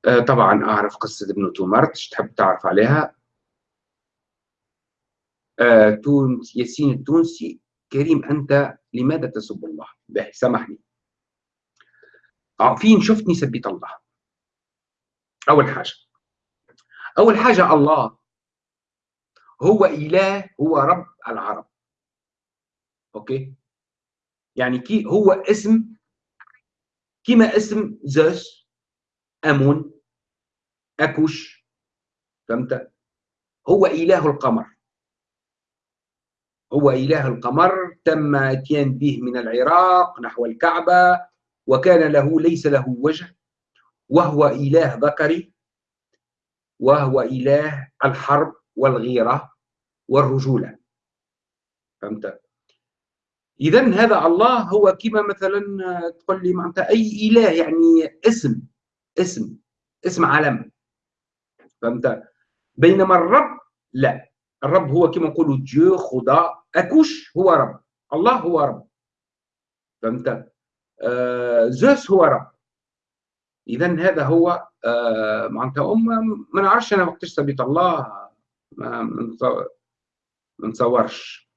A: آه، طبعا أعرف قصة ابن تومارت. تحب تعرف عليها؟ آه، تونس ياسين التونسي. كريم أنت لماذا تسب الله؟ باهي سامحني. فين شفتني سبيت الله. أول حاجة. أول حاجة الله هو إله هو رب العرب. OK؟ يعني كي هو اسم كما اسم زوس أمون أكوش فهمت؟ هو إله القمر. هو إله القمر تم أتيان به من العراق نحو الكعبة وكان له ليس له وجه وهو إله ذكري وهو إله الحرب والغيرة. والرجولة. فهمت؟ إذا هذا الله هو كما مثلا تقول لي معناتها أي إله يعني اسم اسم اسم علم فهمت؟ بينما الرب لا. الرب هو كما نقولوا ديو خدا أكوش هو رب. الله هو رب. فهمت؟ آه زوس هو رب. اذا هذا هو آه معناتها ما نعرفش أنا وقتاش سبيت الله ما نتصورش.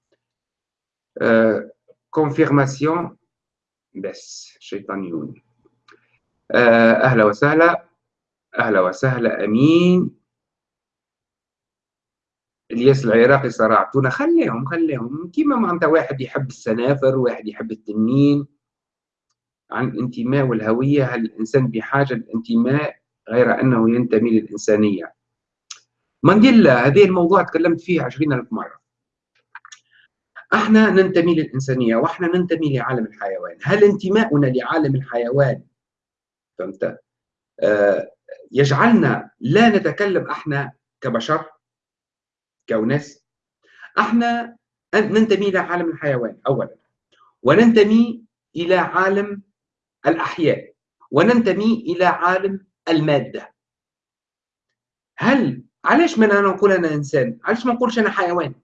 A: كونفيرماسيون آه، بس شيطانيون آه، أهلا وسهلا. أهلا وسهلا أمين. الياس العراقي صراعتونا خليهم خليهم. كيما معناتها واحد يحب السنافر واحد يحب التنين. عن الانتماء والهوية هل الإنسان بحاجة للانتماء غير أنه ينتمي للإنسانية؟ مانديلا هذه الموضوع تكلمت فيه عشرين ألف مرة. أحنا ننتمي للإنسانية وأحنا ننتمي لعالم الحيوان. هل انتماؤنا لعالم الحيوان؟ فهمت؟ آه يجعلنا لا نتكلم أحنا كبشر كوناس أحنا ننتمي إلى عالم الحيوان اولا وننتمي إلى عالم الأحياء وننتمي إلى عالم المادة. هل علاش ما أنا نقول أنا إنسان؟ علاش ما نقولش أنا حيوان؟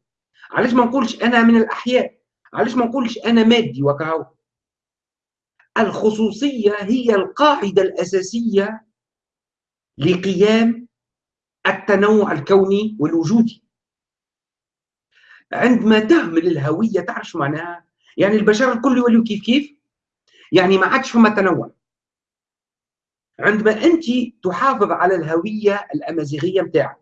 A: علاش ما نقولش أنا من الأحياء؟ علاش ما نقولش أنا مادي وكهو؟ الخصوصية هي القاعدة الأساسية لقيام التنوع الكوني والوجودي. عندما تهمل الهوية تعرف شو معناها؟ يعني البشر الكل يوليوا كيف كيف؟ يعني ما عادش فما تنوع. عندما انت تحافظ على الهوية الأمازيغية نتاعك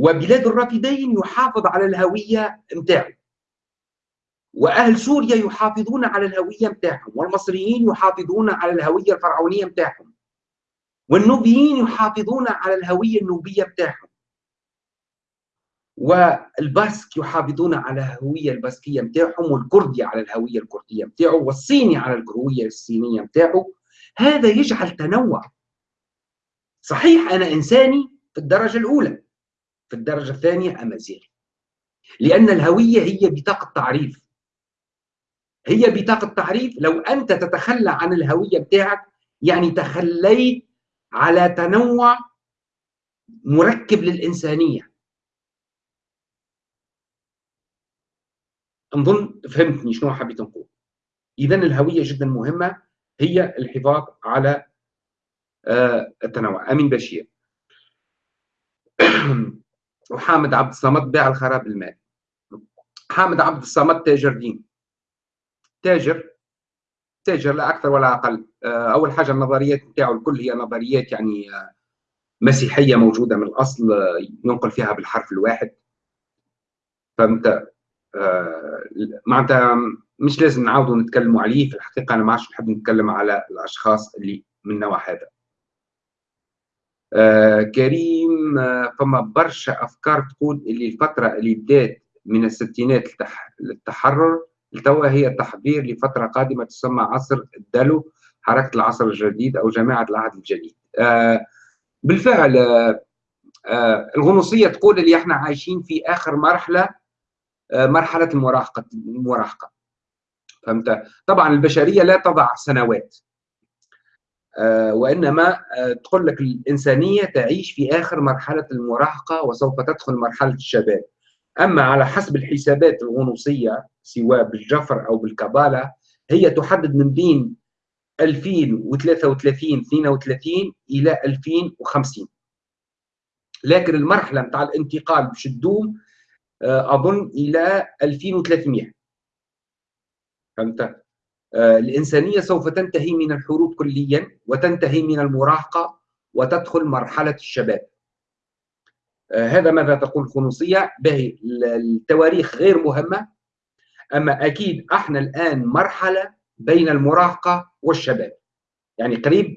A: وبلاد الرافدين يحافظ على الهوية نتاعه وأهل سوريا يحافظون على الهوية نتاعهم والمصريين يحافظون على الهوية الفرعونية نتاعهم والنوبيين يحافظون على الهوية النوبية نتاعهم والباسك يحافظون على الهوية الباسكية متاعهم والكردي على الهوية الكردية متاعه والصيني على الهوية الصينية متاعه. هذا يجعل تنوع. صحيح أنا إنساني في الدرجة الأولى. في الدرجة الثانية أمازيغي لأن الهوية هي بطاقة تعريف. هي بطاقة تعريف. لو أنت تتخلى عن الهوية بتاعك يعني تخليت على تنوع مركب للإنسانية. نظن فهمتني شنو حبيت نقول. إذا الهوية جدا مهمة. هي الحفاظ على آه، التنوع. أمين بشير. وحامد عبد الصمد باع الخراب المال حامد عبد الصمد تاجر دين. تاجر تاجر لا أكثر ولا أقل. آه، أول حاجة النظريات بتاعه الكل هي نظريات يعني آه، مسيحية موجودة من الأصل آه، ينقل فيها بالحرف الواحد. فهمت؟ معناتها مش لازم نعاودوا نتكلموا عليه في الحقيقة أنا ما عادش نحب نتكلم على الأشخاص اللي من النوع هذا. كريم آه فما برشا أفكار تقول اللي الفترة اللي بدات من الستينات للتحرر. لتوا هي تحضير لفترة قادمة تسمى عصر الدلو حركة العصر الجديد أو جماعة العهد الجديد. آه بالفعل آه آه الغنوصية تقول اللي إحنا عايشين في آخر مرحلة آه مرحلة المراهقة المراهقة. فهمت؟ طبعا البشرية لا تضع سنوات. آه، وإنما آه، تقول لك الإنسانية تعيش في آخر مرحلة المراهقة وسوف تدخل مرحلة الشباب. أما على حسب الحسابات الغنوصية سواء بالجفر أو بالكبالة هي تحدد من بين 2033 32 إلى 2050 لكن المرحلة نتاع الانتقال باش تدوم آه، أظن إلى 2300 فهمت؟ آه، الإنسانية سوف تنتهي من الحروب كليا وتنتهي من المراهقة وتدخل مرحلة الشباب. آه، هذا ماذا تقول الخنوصية باهي التواريخ غير مهمة. أما أكيد إحنا الآن مرحلة بين المراهقة والشباب. يعني قريب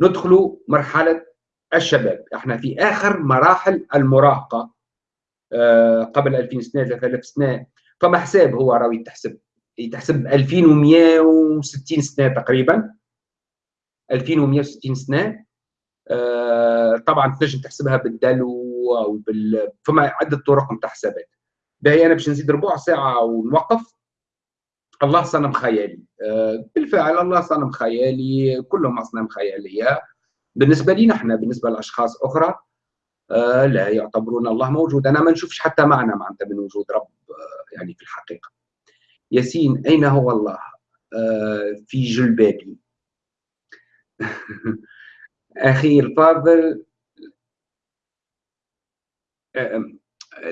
A: ندخل مرحلة الشباب. إحنا في آخر مراحل المراهقة آه، قبل 2000 سنة 3000 سنة. فما حساب هو راوي تحسب؟ تحسب 2160 سنة تقريبا. 2160 سنة. آه طبعا تنجم تحسبها بالدلو أو بال فما عده طرق نتاع حسابات باهي أنا باش نزيد ربع ساعة ونوقف. الله صنم خيالي. آه بالفعل الله صنم خيالي كلهم أصنام خيالية. بالنسبة لي نحن بالنسبة لأشخاص أخرى آه لا يعتبرون الله موجود. أنا ما نشوفش حتى معنى معناتها من وجود رب آه يعني في الحقيقة. ياسين أين هو الله؟ آه في جلبابي. أخي الفاضل آه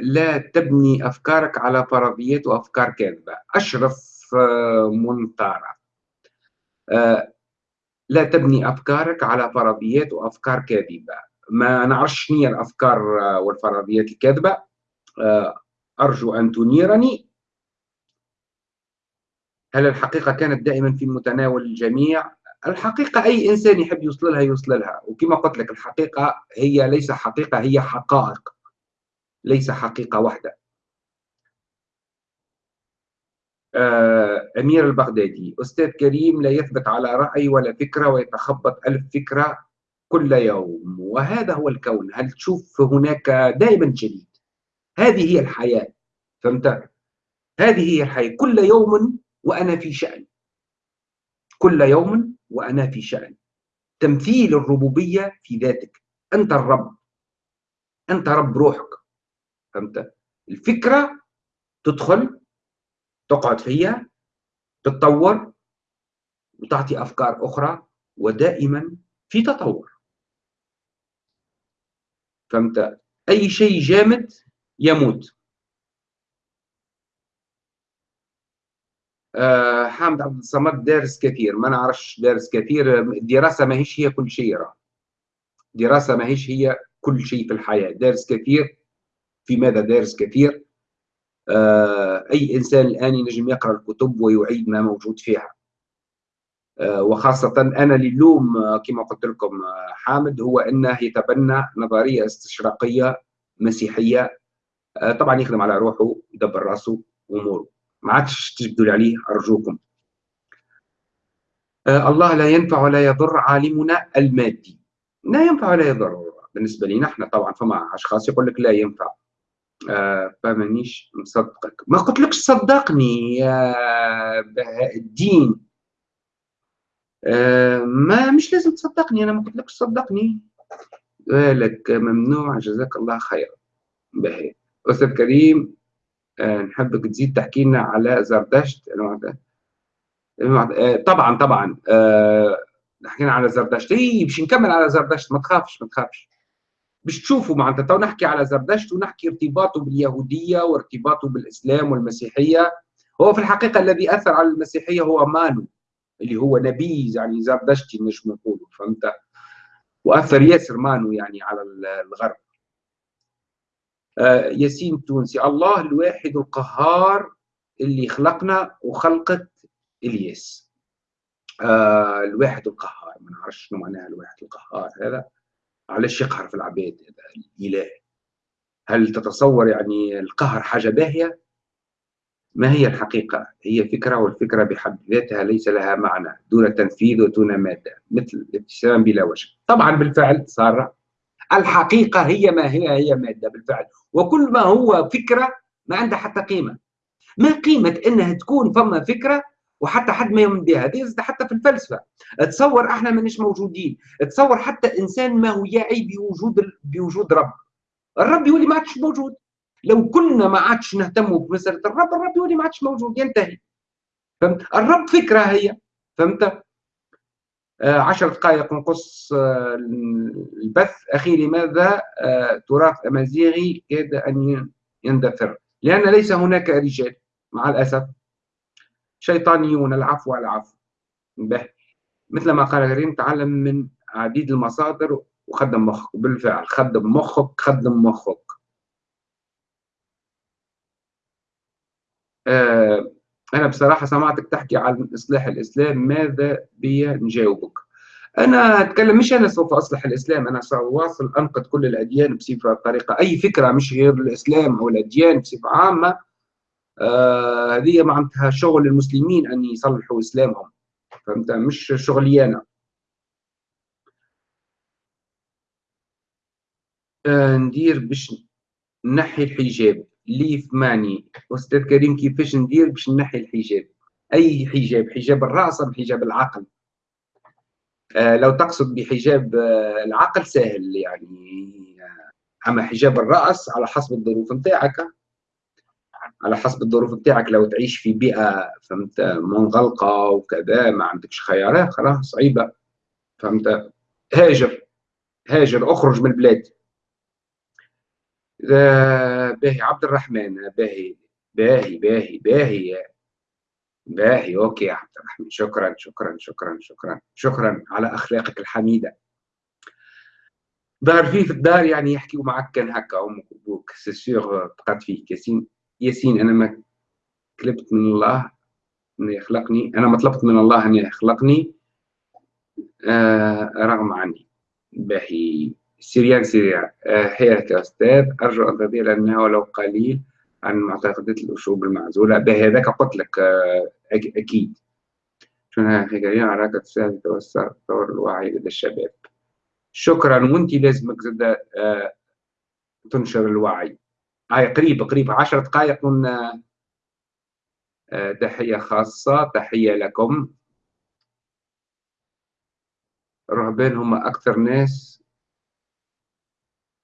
A: لا تبني أفكارك على فرضيات وأفكار كاذبة. أشرف آه منطارة لا تبني أفكارك على فرضيات وأفكار كاذبة. ما نعرفش شنو الأفكار والفرضيات الكاذبة. أرجو أن تنيرني. هل الحقيقة كانت دائما في متناول الجميع؟ الحقيقة أي إنسان يحب يوصل لها يوصل لها. وكما قلت لك الحقيقة هي ليس حقيقة هي حقائق ليس حقيقة واحدة. آه، أمير البغدادي أستاذ كريم لا يثبت على رأي ولا فكرة ويتخبط ألف فكرة كل يوم. وهذا هو الكون. هل تشوف هناك دائما جديد؟ هذه هي الحياة. فهمت؟ هذه هي الحياة. كل يوم وأنا في شأن. كل يوم وأنا في شأن. تمثيل الربوبية في ذاتك. أنت الرب. أنت رب روحك. فهمت؟ الفكرة تدخل تقعد فيها تتطور وتعطي أفكار أخرى ودائما في تطور. فهمت؟ أي شيء جامد يموت. حامد عبد الصمد دارس كثير ما نعرفش دارس كثير. الدراسة ماهيش هي كل شيء راه. دراسه ماهيش هي كل شيء في الحياة. دارس كثير في ماذا دارس كثير؟ آه، أي إنسان الآن ينجم يقرأ الكتب ويعيد ما موجود فيها. آه، وخاصة أنا للوم كما قلت لكم حامد هو أنه يتبنى نظرية استشراقية مسيحية. آه، طبعا يخدم على روحه يدبر راسه أموره. ما عادش تجبدوا لي عليه أرجوكم. آه، الله لا ينفع ولا يضر عالمنا المادي. لا ينفع ولا يضر. بالنسبة لي نحن طبعا فما أشخاص يقول لك لا ينفع. آه فمانيش مصدقك. ما قلت لكش صدقني يا بهاء الدين. آه ما مش لازم تصدقني أنا ما قلت لكش صدقني. لك ممنوع جزاك الله خير بهاء. أستاذ كريم نحبك تزيد تحكي لنا على زردشت. آه طبعا طبعا. آه حكينا على زردشت. اي باش نكمل على زردشت. ما تخافش ما تخافش. باش تشوفوا معناتها. تو نحكي على زردشت ونحكي ارتباطه باليهودية وارتباطه بالإسلام والمسيحية. هو في الحقيقة الذي أثر على المسيحية هو مانو اللي هو نبي يعني زردشتي نجم نقولوا فهمت؟ وأثر ياسر مانو يعني على الغرب. آه ياسين تونسي الله الواحد القهار اللي خلقنا وخلقت إلياس. آه الواحد القهار. ما نعرفش شنو معناها الواحد القهار هذا. علاش يقهر في العباد هذا؟ الإله. هل تتصور يعني القهر حاجة باهية؟ ما هي الحقيقة؟ هي فكرة والفكرة بحد ذاتها ليس لها معنى. دون تنفيذ ودون مادة. مثل الابتسام بلا وجه. طبعا بالفعل صار الحقيقة هي ما هي هي مادة. بالفعل. وكل ما هو فكرة ما عنده حتى قيمة. ما قيمة أنها تكون فما فكرة وحتى حد ما يؤمن بها هذه حتى في الفلسفة. تصور إحنا مانيش موجودين تصور حتى إنسان ما هو يعي بوجود بوجود رب. الرب يولي ما عادش موجود. لو كنا ما عادش نهتموا بمسألة الرب الرب يولي ما عادش موجود ينتهي. فهمت؟ الرب فكرة هي. فهمت؟ عشر دقائق نقص آه البث. أخي لماذا آه تراث أمازيغي كاد أن يندثر؟ لأن ليس هناك رجال مع الأسف. شيطانيون العفو العفو به مثل ما قال كريم تعلم من عديد المصادر وخدم مخك. بالفعل خدم مخك خدم مخك. آه أنا بصراحة سمعتك تحكي عن إصلاح الإسلام ماذا بي نجاوبك؟ أنا أتكلم مش أنا سوف أصلح الإسلام أنا سأواصل أنقد كل الأديان بصفة طريقة. أي فكرة مش غير الإسلام أو الأديان بصفة عامة آه هذه معناتها شغل المسلمين أن يصلحوا إسلامهم. فهمت؟ مش شغلي أنا آه ندير باش نحي الحجاب. ليف ماني. أستاذ كريم كيفاش ندير باش نحي الحجاب؟ أي حجاب؟ حجاب الرأس أم حجاب العقل؟ آه لو تقصد بحجاب آه العقل سهل يعني. آه، أما حجاب الرأس على حسب الظروف نتاعك. على حسب الظروف بتاعك لو تعيش في بيئة فهمت منغلقة وكذا ما عندكش خيارات خلاص صعيبة فهمت؟ هاجر. هاجر. أخرج من البلاد. باهي عبد الرحمن باهي باهي باهي باهي باهي OK يا عبد الرحمن. شكرا شكرا شكرا شكرا. شكرا على أخلاقك الحميدة. ظهر فيه في الدار يعني يحكيوا معك كان هكا أمك وأبوك. سي سيغ بقات فيك ياسين. ياسين أنا ما طلبت من الله أن يخلقني أنا ما طلبت من الله أن يخلقني آه رغم عني. باهي. سيريان سيريان آه حياك يا أستاذ أرجو أن تضيع لنا ولو قليل عن معتقدات الأشوب المعزولة. بهذاك قلت لك آه أكيد. شنو حكاية عراك تساعد توسع تطور الوعي لدى الشباب. شكرا وأنت لازمك زاد آه تنشر الوعي. هاي قريب قريب عشر دقائق من آه، تحية خاصة تحية لكم. الرهبان هم أكثر ناس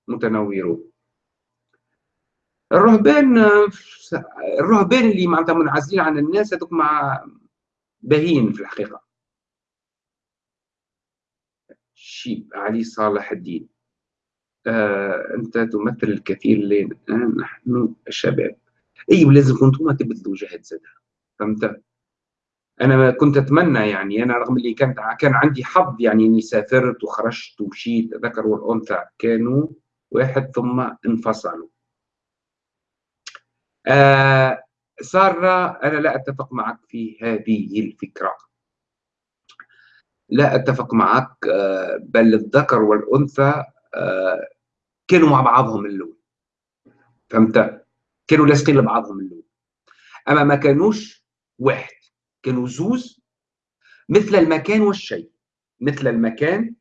A: متنورون الرهبان الرهبان اللي معناتها منعزلين عن الناس هذوك مع باهين في الحقيقة. شيب علي صالح الدين. آه أنت تمثل الكثير لنا نحن الشباب. أيوة لازم كنتم تبذلوا جهد زادة. فهمت؟ أنا كنت أتمنى يعني أنا رغم اللي كانت كان عندي حظ يعني إني سافرت وخرجت ومشيت الذكر والأنثى كانوا واحد ثم انفصلوا. آه سارة أنا لا أتفق معك في هذه الفكرة. لا أتفق معك آه بل الذكر والأنثى آه كانوا مع بعضهم من الأول فهمت؟ كانوا لاصقين لبعضهم اللون. أما ما كانوش واحد كانوا زوز مثل المكان والشيء. مثل المكان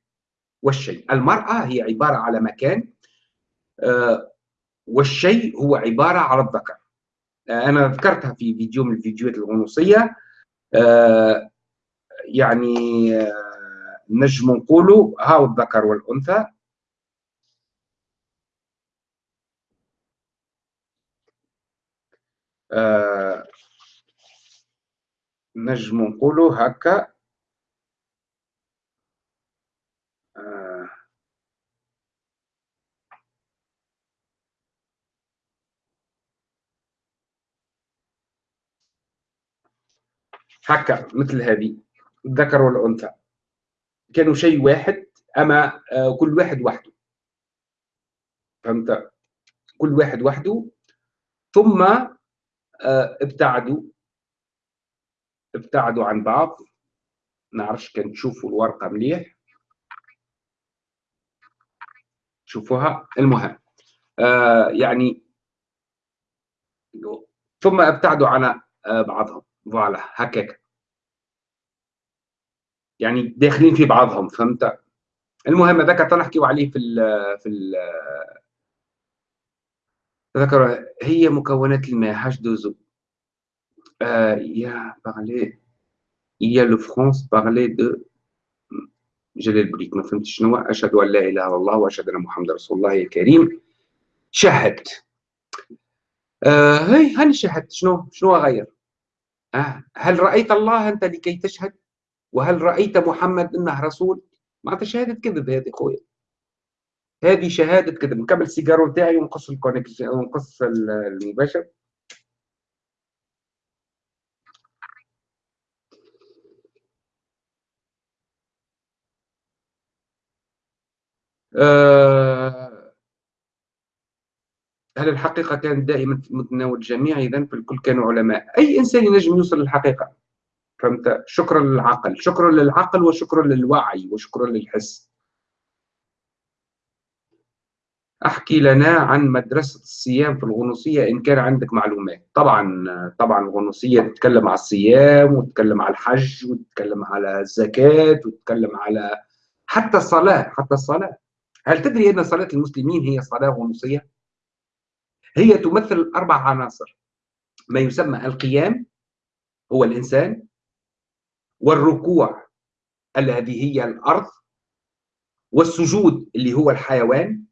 A: والشيء. المرأة هي عبارة على مكان والشيء هو عبارة على الذكر. آه، أنا ذكرتها في فيديو من الفيديوهات الغنوصية. آه، يعني نجم نقولوا هاو الذكر والأنثى. نجم نقولوا هكا. هكا مثل هذه الذكر والأنثى. كانوا شيء واحد أما آه، كل واحد وحده. فهمت؟ كل واحد وحده. ثم آه، ابتعدوا. ابتعدوا عن بعض. نعرفش كان تشوفوا الورقة مليح. شوفوها المهم آه يعني ثم ابتعدوا عن بعضهم. فوالا هكاك. يعني داخلين في بعضهم فهمت؟ المهم هذاك تنحكيو عليه في ال في ال ذكر هي مكونات الماء هاش دوزو آه يا بارلي. يا لو فرونس بارلي دو جلال بريك ما فهمتش شنو أشهد أن لا إله إلا الله وأشهد أن محمد رسول الله الكريم. شاهدت آه هي هاني شاهدت شنو؟ شنو غير؟ هل رأيت الله أنت لكي تشهد؟ وهل رأيت محمد أنه رسول؟ معناتها شهادة كذب هذه خويا هذه شهادة كذب نكمل السيجارو تاعي ونقص ال connexion ونقص المباشر. آه هل الحقيقة كانت دائما في متناول الجميع؟ إذا فالكل كانوا علماء. أي إنسان ينجم يوصل للحقيقة؟ فهمت؟ شكرا للعقل. شكرا للعقل وشكرا للوعي وشكرا للحس. أحكي لنا عن مدرسة الصيام في الغنوصية إن كان عندك معلومات. طبعا طبعا الغنوصية تتكلم على الصيام وتتكلم على الحج وتتكلم على الزكاة وتتكلم على حتى الصلاة حتى الصلاة. هل تدري أن صلاة المسلمين هي صلاة غنوصية؟ هي تمثل أربع عناصر ما يسمى القيام هو الإنسان والركوع الذي هي الأرض والسجود اللي هو الحيوان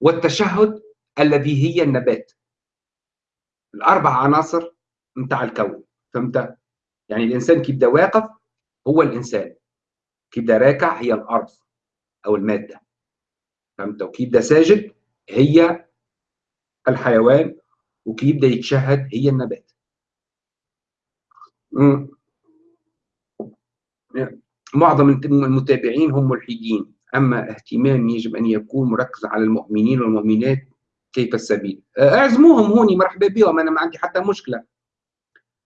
A: والتشهد الذي هي النبات الأربع عناصر متاع الكون فهمت؟ يعني الإنسان كي يبدا واقف هو الإنسان كي يبدا راكع هي الأرض أو المادة فهمت؟ وكي يبدا ساجد هي الحيوان وكي يبدا يتشهد هي النبات. معظم المتابعين هم ملحدين. أما اهتمام يجب أن يكون مركز على المؤمنين والمؤمنات كيف السبيل. اعزموهم هوني مرحبا بهم أنا ما عندي حتى مشكلة.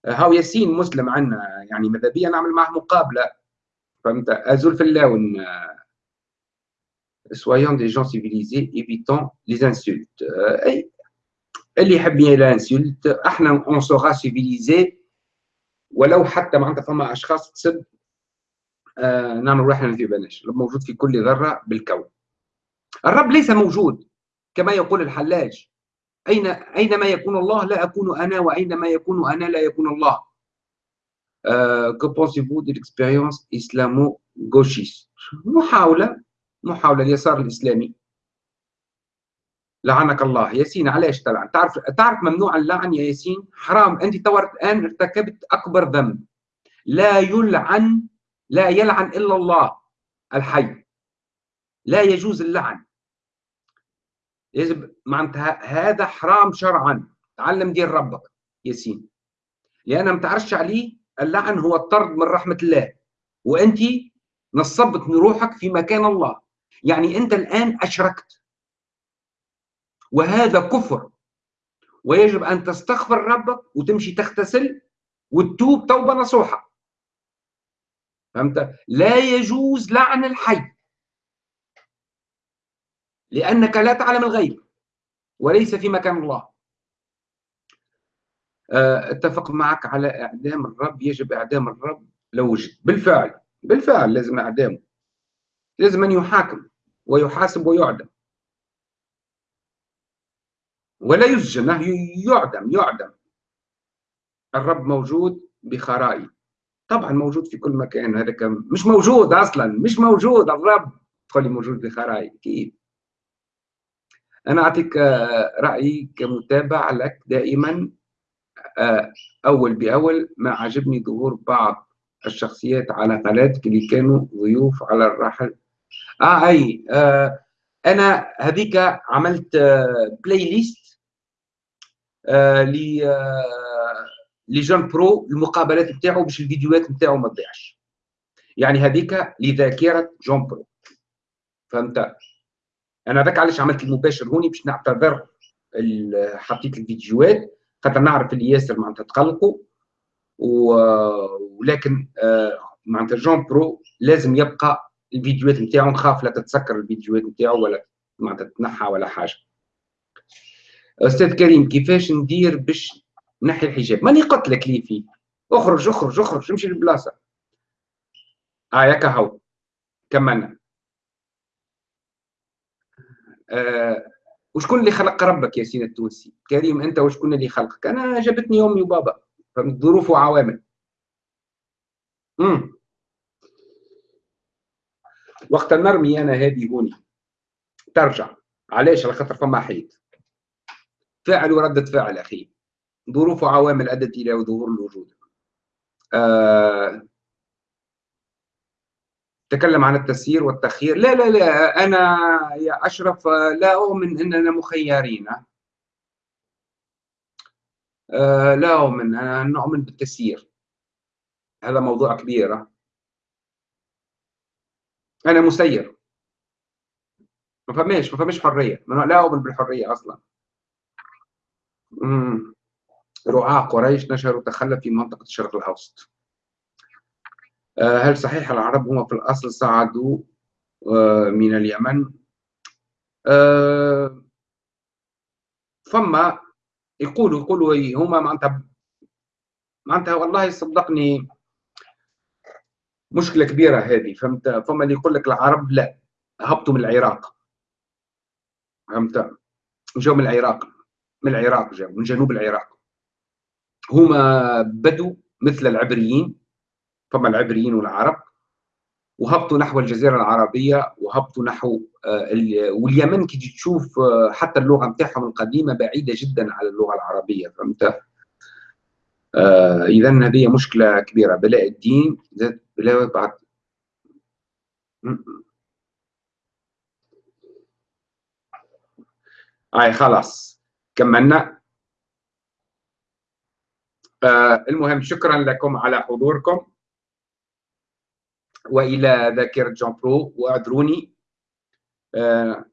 A: هاو ياسين مسلم عندنا يعني ماذا بيا نعمل معه مقابلة. فهمت؟ أزول في اللون. Soyons des gens civilisés évitons les insultes. أي اللي يحب ي l'insulte إحنا on sera civilisés ولو حتى معناتها فما أشخاص تسب آه نعمل روحنا في بالناش موجود في كل ذرة بالكون. الرب ليس موجود كما يقول الحلاج. اين أينما يكون الله لا أكون أنا وأينما يكون أنا لا يكون الله. que pensez-vous de l'expérience islamo غوشيست محاوله محاوله اليسار الإسلامي. لعنك الله. ياسين علاش تلعن؟ تعرف تعرف ممنوع اللعن يا ياسين؟ حرام. أنت توا الان ارتكبت أكبر ذنب. لا يلعن لا يلعن إلا الله الحي. لا يجوز اللعن. يجب معناتها هذا حرام شرعا. تعلم دين ربك ياسين. لأن ما تعرفش عليه اللعن هو الطرد من رحمة الله. وأنت نصبت روحك في مكان الله. يعني أنت الآن أشركت. وهذا كفر. ويجب أن تستغفر ربك وتمشي تغتسل وتتوب توبة نصوحة. فهمت؟ لا يجوز لعن الحي. لأنك لا تعلم الغيب وليس في مكان الله. آه، أتفق معك على إعدام الرب. يجب إعدام الرب لو وجد. بالفعل بالفعل لازم إعدامه. لازم أن يحاكم ويحاسب ويعدم. ولا يسجن يعدم يعدم. الرب موجود بخرائي. طبعا موجود في كل مكان هذا كم مش موجود أصلا مش موجود الرب تقول لي موجود بخرائي كيف أنا أعطيك آه، رأيي كمتابع لك دائما آه، أول بأول. ما عجبني ظهور بعض الشخصيات على قناتك اللي كانوا ضيوف على الراحل آه أي آه أنا هذيك عملت آه playlist آه ل آه لجون برو المقابلات بتاعه باش الفيديوهات بتاعه ما تضيعش. يعني هذيك لذاكرة جون برو. فهمت؟ أنا ذاك علاش عملت المباشر هوني باش نعتذر حطيت الفيديوهات. خاطر نعرف اللي ياسر معناتها تقلقوا ولكن آه، معناتها جون برو لازم يبقى الفيديوهات نتاعو نخاف لا تتسكر الفيديوهات نتاعو ولا معناتها تنحى ولا حاجة. أستاذ كريم كيفاش ندير باش نحي الحجاب؟ ماني قلت لك لي فيه. أخرج أخرج أخرج امشي للبلاصة. آه ياك هاو. كملنا آه وشكون اللي خلق ربك يا سيدي التونسي؟ كريم أنت وشكون اللي خلقك؟ أنا جابتني أمي وبابا. ظروف وعوامل. امم وقت نرمي أنا هذه هوني. ترجع. علاش؟ على خاطر فما حيط. فاعل وردة فاعل أخي. ظروف وعوامل أدت إلى ظهور الوجود. آه تكلم عن التسيير والتخيير لا لا لا أنا يا أشرف لا أؤمن أننا مخيرين. أه لا أؤمن أنا نؤمن بالتسيير. هذا موضوع كبير. أنا مسير. ما فهمش ما فهمش حرية. لا أؤمن بالحرية أصلا. رعاة قريش نشروا تخلف في منطقة الشرق الأوسط. آه، هل صحيح العرب هم في الأصل صعدوا آه، من اليمن؟ آه، فما؟ يقولوا يقولوا هما معناتها معناتها والله صدقني مشكلة كبيرة هذه فهمت؟ فما اللي يقول لك العرب لا هبطوا من العراق. فهمت؟ جاوا من العراق. من العراق جاوا من جنوب العراق. هما بدوا مثل العبريين فما العبريين والعرب وهبطوا نحو الجزيرة العربية وهبطوا نحو آه، واليمن كي تشوف آه، حتى اللغة نتاعهم القديمة بعيدة جدا على اللغة العربية فهمت؟ آه، اذا هذه مشكلة كبيرة. بلاء الدين بلاء بعد. هاي خلاص. كملنا آه المهم شكرا لكم على حضوركم. وإلى ذاكرة جون برو واعذروني آه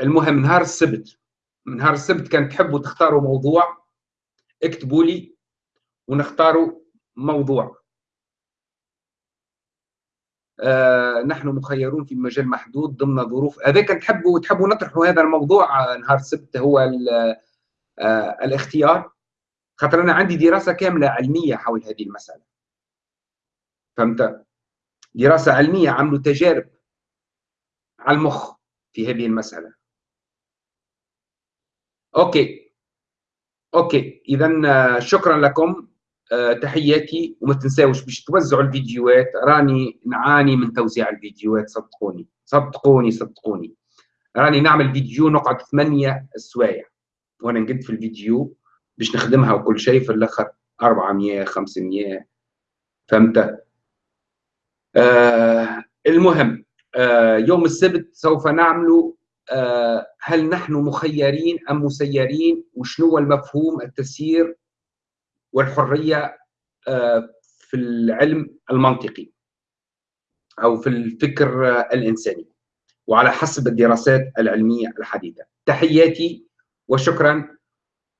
A: المهم نهار السبت. نهار السبت كان تحبوا تختاروا موضوع اكتبوا لي ونختاروا موضوع. آه نحن مخيرون في مجال محدود ضمن ظروف. هذا كان تحبوا تحبوا نطرحوا هذا الموضوع نهار السبت هو آه الاختيار؟ خاطر أنا عندي دراسة كاملة علمية حول هذه المسألة. فهمت؟ دراسة علمية عملوا تجارب على المخ في هذه المسألة. OK. OK. إذا آه، شكرا لكم. أه تحياتي وما تنساوش باش توزعوا الفيديوهات. راني نعاني من توزيع الفيديوهات صدقوني. صدقوني صدقوني. راني نعمل فيديو نقعد ثمانية سوايع وأنا نقد في الفيديو باش نخدمها وكل شيء في الآخر 400 500 فهمت؟ آه المهم آه يوم السبت سوف نعمل آه هل نحن مخيرين أم مسيرين؟ وشنو هو المفهوم التسيير؟ والحرية آه في العلم المنطقي أو في الفكر الإنساني وعلى حسب الدراسات العلمية الحديثة. تحياتي وشكرا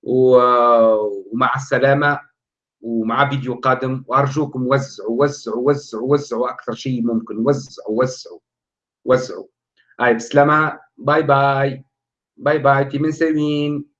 A: ومع السلامة ومع فيديو قادم وأرجوكم وزعوا وزعوا وزعوا وزعوا أكثر شيء ممكن وزعوا وزعوا وزعوا. هاي بسلامة. Bye bye. Bye bye. تي من سوين